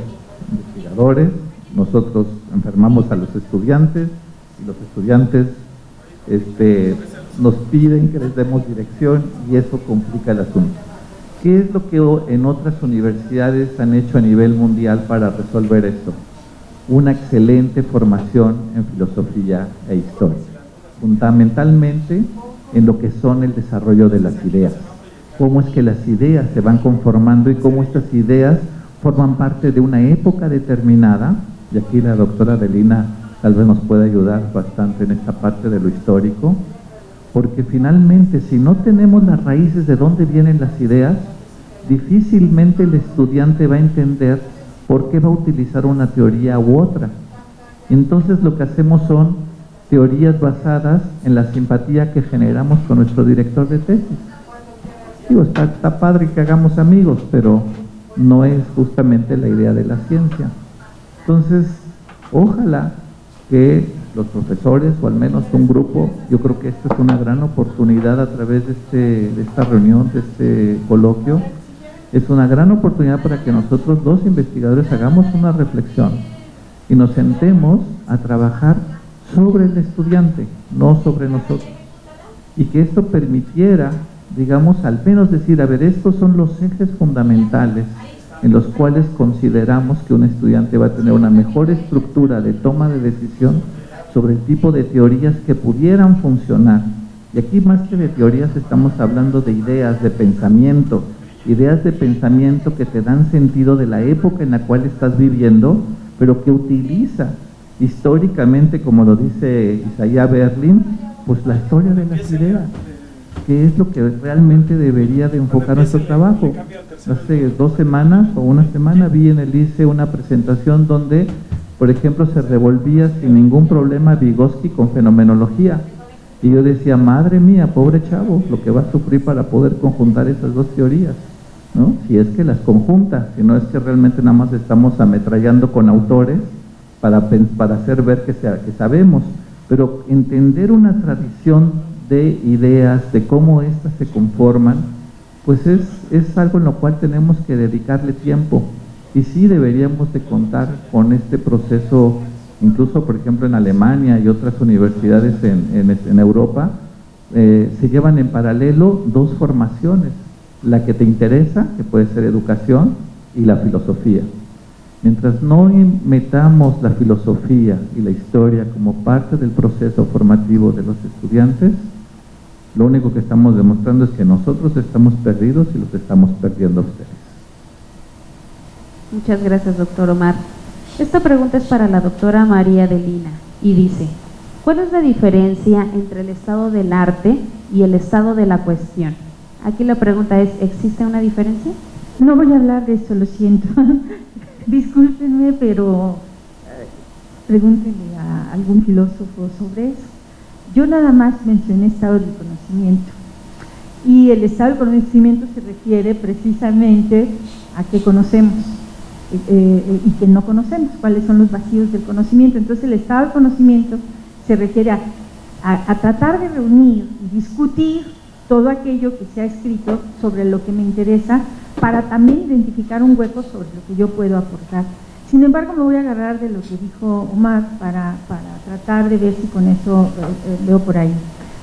investigadores, nosotros enfermamos a los estudiantes los estudiantes este, nos piden que les demos dirección y eso complica el asunto. ¿Qué es lo que en otras universidades han hecho a nivel mundial para resolver esto? Una excelente formación en filosofía e historia, fundamentalmente en lo que son el desarrollo de las ideas, cómo es que las ideas se van conformando y cómo estas ideas forman parte de una época determinada, y aquí la doctora Adelina tal vez nos puede ayudar bastante en esta parte de lo histórico, porque finalmente si no tenemos las raíces de dónde vienen las ideas, difícilmente el estudiante va a entender por qué va a utilizar una teoría u otra. Entonces lo que hacemos son teorías basadas en la simpatía que generamos con nuestro director de tesis. Digo, está, está padre que hagamos amigos, pero no es justamente la idea de la ciencia. Entonces, ojalá que los profesores o al menos un grupo, yo creo que esta es una gran oportunidad a través de, este, de esta reunión, de este coloquio, es una gran oportunidad para que nosotros dos investigadores hagamos una reflexión y nos sentemos a trabajar sobre el estudiante, no sobre nosotros. Y que esto permitiera, digamos, al menos decir, a ver, estos son los ejes fundamentales en los cuales consideramos que un estudiante va a tener una mejor estructura de toma de decisión sobre el tipo de teorías que pudieran funcionar. Y aquí más que de teorías estamos hablando de ideas, de pensamiento, ideas de pensamiento que te dan sentido de la época en la cual estás viviendo, pero que utiliza históricamente, como lo dice Isaías Berlin, pues la historia de las ideas, que es lo que realmente debería de enfocar nuestro trabajo. Hace dos semanas o una semana vi en el ICE una presentación donde, por ejemplo, se revolvía sin ningún problema Vygotsky con fenomenología. Y yo decía, madre mía, pobre chavo, lo que va a sufrir para poder conjuntar esas dos teorías. ¿no? Si es que las conjunta, si no es que realmente nada más estamos ametrallando con autores para, para hacer ver que, sea, que sabemos, pero entender una tradición de ideas, de cómo éstas se conforman, pues es, es algo en lo cual tenemos que dedicarle tiempo. Y sí deberíamos de contar con este proceso, incluso por ejemplo en Alemania y otras universidades en, en, Europa, eh, se llevan en paralelo dos formaciones, la que te interesa, que puede ser educación, y la filosofía. Mientras no metamos la filosofía y la historia como parte del proceso formativo de los estudiantes, lo único que estamos demostrando es que nosotros estamos perdidos y los estamos perdiendo a ustedes. Muchas gracias, doctor Omar. Esta pregunta es para la doctora María Delina y dice, ¿cuál es la diferencia entre el estado del arte y el estado de la cuestión? Aquí la pregunta es, ¿existe una diferencia? No voy a hablar de eso, lo siento. Discúlpenme, pero eh, pregúntenle a algún filósofo sobre eso. Yo nada más mencioné estado del conocimiento. Y el estado del conocimiento se refiere precisamente a qué conocemos eh, eh, y qué no conocemos, cuáles son los vacíos del conocimiento. Entonces el estado del conocimiento se refiere a, a tratar de reunir y discutir todo aquello que se ha escrito sobre lo que me interesa para también identificar un hueco sobre lo que yo puedo aportar. Sin embargo, me voy a agarrar de lo que dijo Omar para, tratar de ver si con eso eh, eh, veo por ahí.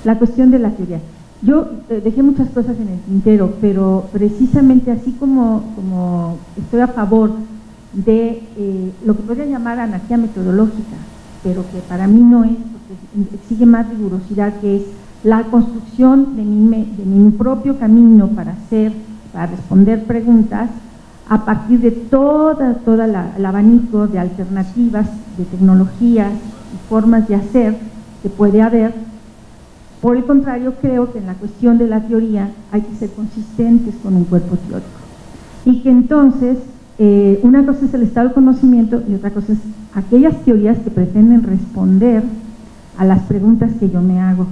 La cuestión de la teoría. Yo eh, dejé muchas cosas en el tintero, pero precisamente así como, como estoy a favor de lo que podría llamar anarquía metodológica, pero que para mí no es, porque exige más rigurosidad, que es la construcción de mi, propio camino para hacer, para responder preguntas, a partir de toda, toda el abanico de alternativas, de tecnologías y formas de hacer que puede haber. Por el contrario, creo que en la cuestión de la teoría hay que ser consistentes con un cuerpo teórico. Y que entonces, eh, una cosa es el estado de conocimiento y otra cosa es aquellas teorías que pretenden responder a las preguntas que yo me hago.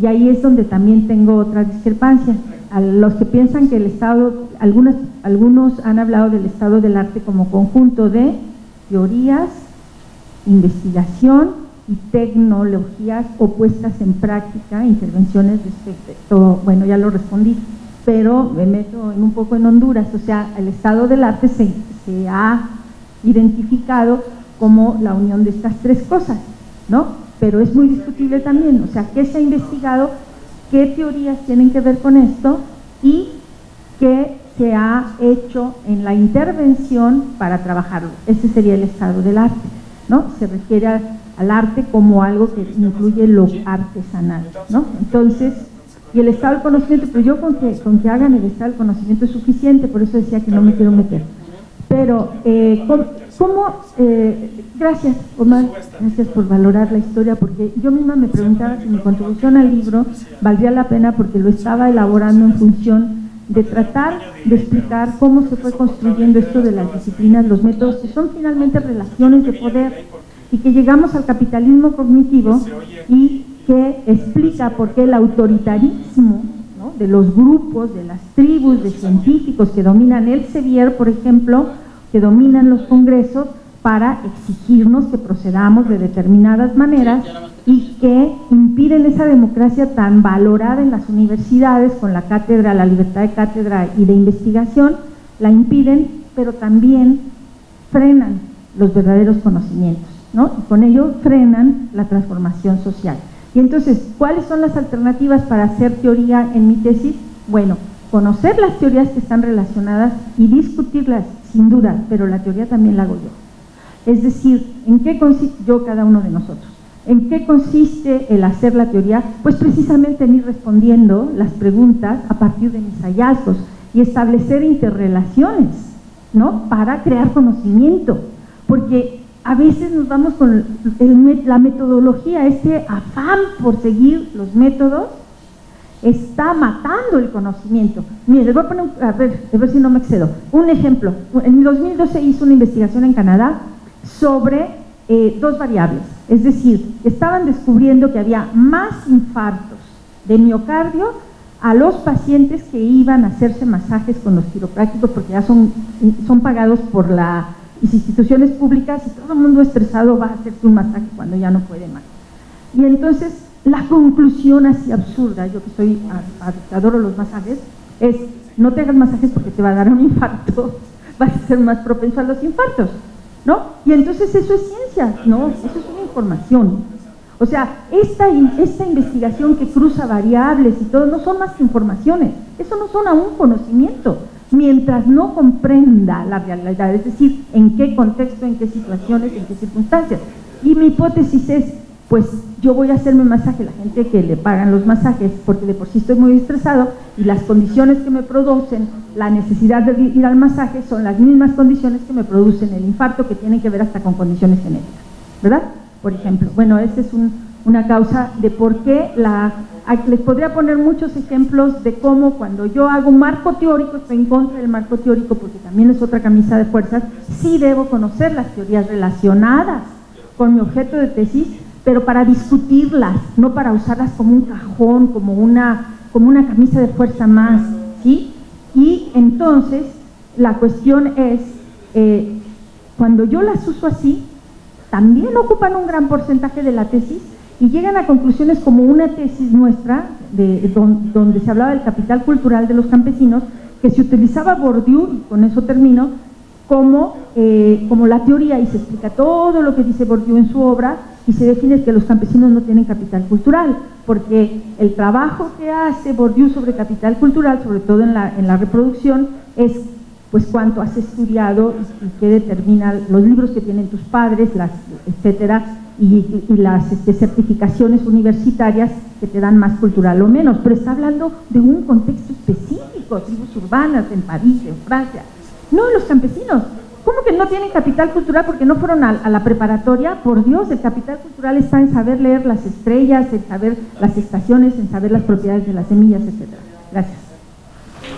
Y ahí es donde también tengo otra discrepancia. A los que piensan que el Estado, algunos, algunos han hablado del estado del arte como conjunto de teorías, investigación y tecnologías opuestas en práctica, intervenciones respecto, bueno, ya lo respondí, pero me meto en un poco en Honduras, o sea, el estado del arte se, se ha identificado como la unión de estas tres cosas, ¿no? Pero es muy discutible también, o sea, ¿qué se ha investigado? ¿Qué teorías tienen que ver con esto? Y qué se ha hecho en la intervención para trabajarlo. Ese sería el estado del arte, ¿no? Se refiere al arte como algo que incluye lo artesanal, ¿no? Entonces, y el estado del conocimiento, pero yo con que, con que hagan el estado del conocimiento es suficiente, por eso decía que no me quiero meter. Pero, eh, ¿cómo, eh, gracias Omar, gracias por valorar la historia, porque yo misma me preguntaba si mi contribución al libro valdría la pena porque lo estaba elaborando en función de tratar de explicar cómo se fue construyendo esto de las disciplinas, los métodos, que son finalmente relaciones de poder y que llegamos al capitalismo cognitivo y que explica por qué el autoritarismo de los grupos, de las tribus, de científicos que dominan el Sevier, por ejemplo, que dominan los congresos para exigirnos que procedamos de determinadas maneras y que impiden esa democracia tan valorada en las universidades con la cátedra, la libertad de cátedra y de investigación, la impiden, pero también frenan los verdaderos conocimientos, ¿no? Y con ello frenan la transformación social. Y entonces, ¿cuáles son las alternativas para hacer teoría en mi tesis? Bueno, conocer las teorías que están relacionadas y discutirlas, sin duda, pero la teoría también la hago yo. Es decir, ¿en qué consiste yo cada uno de nosotros? ¿En qué consiste el hacer la teoría? Pues precisamente en ir respondiendo las preguntas a partir de mis hallazgos y establecer interrelaciones, ¿no? Para crear conocimiento. Porque a veces nos vamos con la metodología, este afán por seguir los métodos, está matando el conocimiento. Mire, les voy a poner, a, ver, a ver si no me excedo. Un ejemplo, en 2012 hizo una investigación en Canadá sobre eh, dos variables, es decir, estaban descubriendo que había más infartos de miocardio a los pacientes que iban a hacerse masajes con los quiroprácticos porque ya son, son pagados por la y instituciones públicas y todo el mundo estresado va a hacerse un masaje cuando ya no puede más. Y entonces la conclusión así absurda, yo que soy, adoro los masajes, es no te hagas masajes porque te va a dar un infarto, vas a ser más propenso a los infartos, ¿no? Y entonces eso es ciencia, ¿no? Eso es una información. O sea, esta, esta investigación que cruza variables y todo, no son más informaciones, eso no son aún conocimiento, mientras no comprenda la realidad, es decir, en qué contexto, en qué situaciones, en qué circunstancias. Y mi hipótesis es, pues yo voy a hacerme masaje, la gente que le pagan los masajes, porque de por sí estoy muy estresado y las condiciones que me producen la necesidad de ir al masaje son las mismas condiciones que me producen el infarto, que tienen que ver hasta con condiciones genéticas, ¿verdad? Por ejemplo, bueno, esa es una causa de por qué la les podría poner muchos ejemplos de cómo cuando yo hago un marco teórico, estoy en contra del marco teórico porque también es otra camisa de fuerzas, sí debo conocer las teorías relacionadas con mi objeto de tesis, pero para discutirlas, no para usarlas como un cajón, como una, como una camisa de fuerza más, ¿sí? Y entonces la cuestión es, eh, cuando yo las uso así, también ocupan un gran porcentaje de la tesis, y llegan a conclusiones como una tesis nuestra, de, donde se hablaba del capital cultural de los campesinos, que se utilizaba Bourdieu, y con eso termino, como, eh, como la teoría, y se explica todo lo que dice Bourdieu en su obra, y se define que los campesinos no tienen capital cultural, porque el trabajo que hace Bourdieu sobre capital cultural, sobre todo en la, en la reproducción, es pues cuánto has estudiado y, qué determina los libros que tienen tus padres, las, etcétera, y, las este, certificaciones universitarias que te dan más cultural o menos, pero está hablando de un contexto específico, tribus urbanas en París, en Francia, no los campesinos. ¿Cómo que no tienen capital cultural porque no fueron a, la preparatoria? Por Dios, el capital cultural está en saber leer las estrellas, en saber las estaciones, en saber las propiedades de las semillas, etc. Gracias.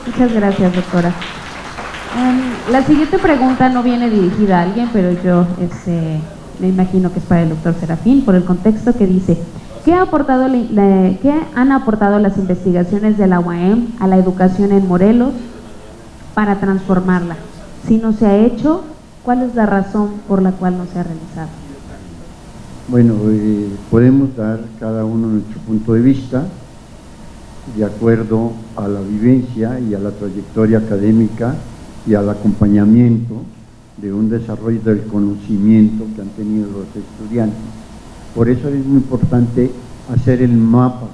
Muchas gracias, doctora. Em, la siguiente pregunta no viene dirigida a alguien, pero yo este, me imagino que es para el doctor Serafín, por el contexto que dice, ¿Qué, ha aportado ¿Qué han aportado las investigaciones de la UAM a la educación en Morelos para transformarla? Si no se ha hecho, ¿cuál es la razón por la cual no se ha realizado? Bueno, eh, podemos dar cada uno nuestro punto de vista de acuerdo a la vivencia y a la trayectoria académica y al acompañamiento de un desarrollo del conocimiento que han tenido los estudiantes. Por eso es muy importante hacer el mapa,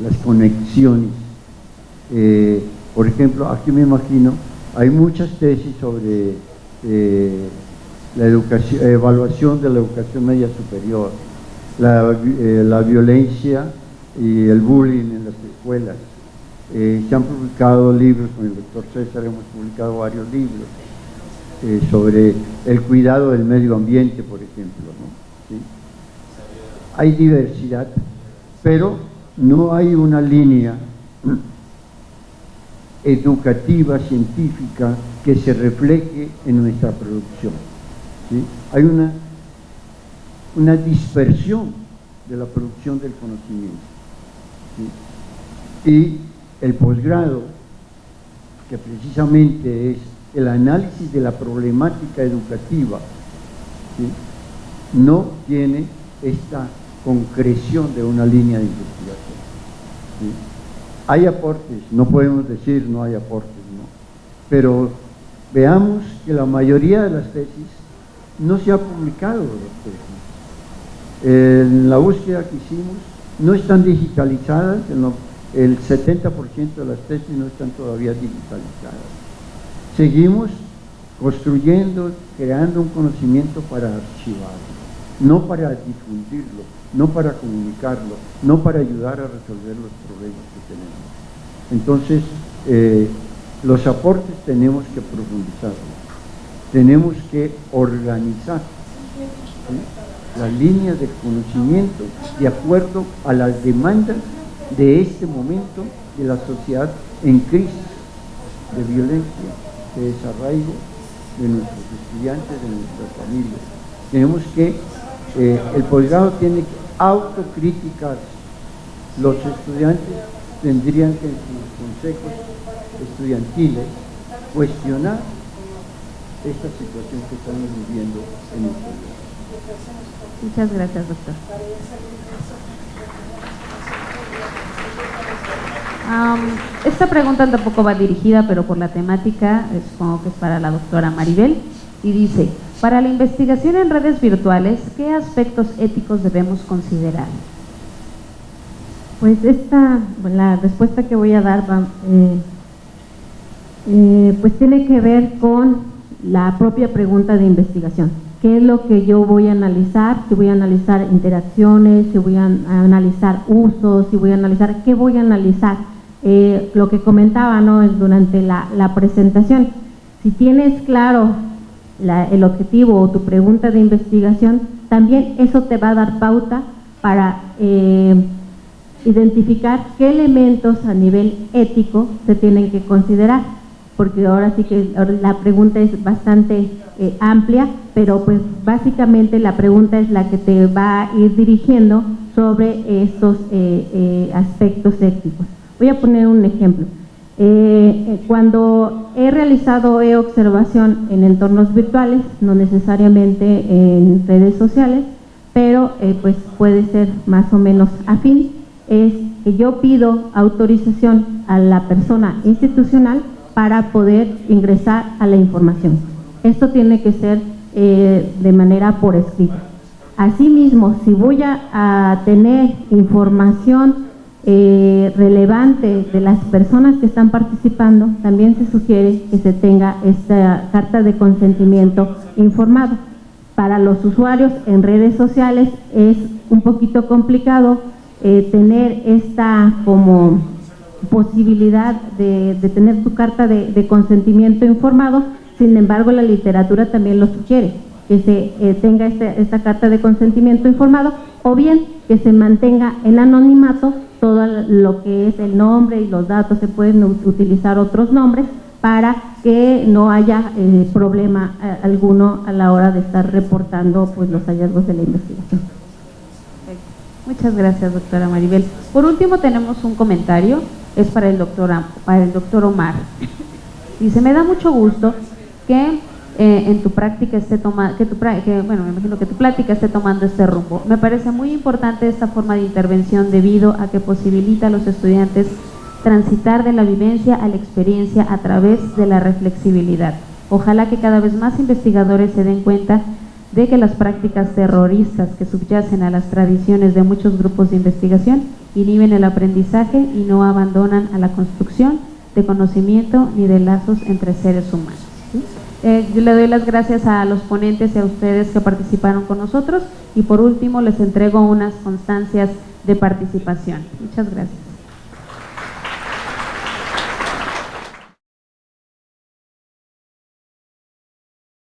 las conexiones. Eh, por ejemplo, aquí me imagino, hay muchas tesis sobre eh, la educación, evaluación de la educación media superior, la, eh, la violencia y el bullying en las escuelas. Eh, se han publicado libros, con el doctor César hemos publicado varios libros sobre el cuidado del medio ambiente, por ejemplo. Hay diversidad, pero no hay una línea educativa, científica, que se refleje en nuestra producción. Hay una, una dispersión de la producción del conocimiento. Y el posgrado, que precisamente es el análisis de la problemática educativa, no tiene esta concreción de una línea de investigación. Hay aportes, no podemos decir no hay aportes, ¿no? pero veamos que la mayoría de las tesis no se ha publicado. En la búsqueda que hicimos no están digitalizadas, el 70% de las tesis no están todavía digitalizadas. Seguimos construyendo, creando un conocimiento para archivarlo, no para difundirlo, no para comunicarlo, no para ayudar a resolver los problemas que tenemos. Entonces, eh, los aportes tenemos que profundizarlos, tenemos que organizar las líneas de conocimiento de acuerdo a las demandas de este momento de la sociedad en crisis de violencia, de desarraigo de nuestros estudiantes, de nuestras familias. Tenemos que, eh, el posgrado tiene que autocriticarse. Los estudiantes tendrían que en sus consejos estudiantiles cuestionar esta situación que estamos viviendo en nuestro país. Muchas gracias, doctor. esta pregunta tampoco va dirigida, pero por la temática, supongo que es para la doctora Maribel, y dice, para la investigación en redes virtuales, ¿qué aspectos éticos debemos considerar? Pues esta, la respuesta que voy a dar va, eh, eh, pues tiene que ver con la propia pregunta de investigación qué es lo que yo voy a analizar, si voy a analizar interacciones, si voy a analizar usos, si voy a analizar, qué voy a analizar. Eh, lo que comentaba ¿no? durante la, presentación, si tienes claro el objetivo o tu pregunta de investigación, también eso te va a dar pauta para eh, identificar qué elementos a nivel ético se tienen que considerar, porque ahora sí que la pregunta es bastante eh, amplia, pero pues básicamente la pregunta es la que te va a ir dirigiendo sobre estos eh, eh, aspectos éticos. Voy a poner un ejemplo. Cuando he realizado e-observación en entornos virtuales, no necesariamente en redes sociales, pero pues puede ser más o menos afín, es que yo pido autorización a la persona institucional para poder ingresar a la información. Esto tiene que ser eh, de manera por escrito. Asimismo, si voy a, tener información eh, relevante de las personas que están participando, también se sugiere que se tenga esta carta de consentimiento informado. Para los usuarios en redes sociales es un poquito complicado eh, tener esta como posibilidad de, tener tu carta de consentimiento informado, sin embargo, la literatura también lo sugiere, que se eh, tenga este, esta carta de consentimiento informado o bien que se mantenga en anonimato todo lo que es el nombre y los datos, se pueden utilizar otros nombres para que no haya eh, problema eh, alguno a la hora de estar reportando pues, los hallazgos de la investigación. Muchas gracias, doctora Maribel. Por último, tenemos un comentario, es para el doctor, para el doctor Omar. Dice, me da mucho gusto que eh, en tu práctica esté tomando, que tu, bueno, me imagino que tu plática esté tomando este rumbo. Me parece muy importante esta forma de intervención debido a que posibilita a los estudiantes transitar de la vivencia a la experiencia a través de la reflexibilidad. Ojalá que cada vez más investigadores se den cuenta de que las prácticas terroristas que subyacen a las tradiciones de muchos grupos de investigación inhiben el aprendizaje y no abandonan a la construcción de conocimiento ni de lazos entre seres humanos. Eh, yo le doy las gracias a los ponentes y a ustedes que participaron con nosotros y por último les entrego unas constancias de participación. Muchas gracias.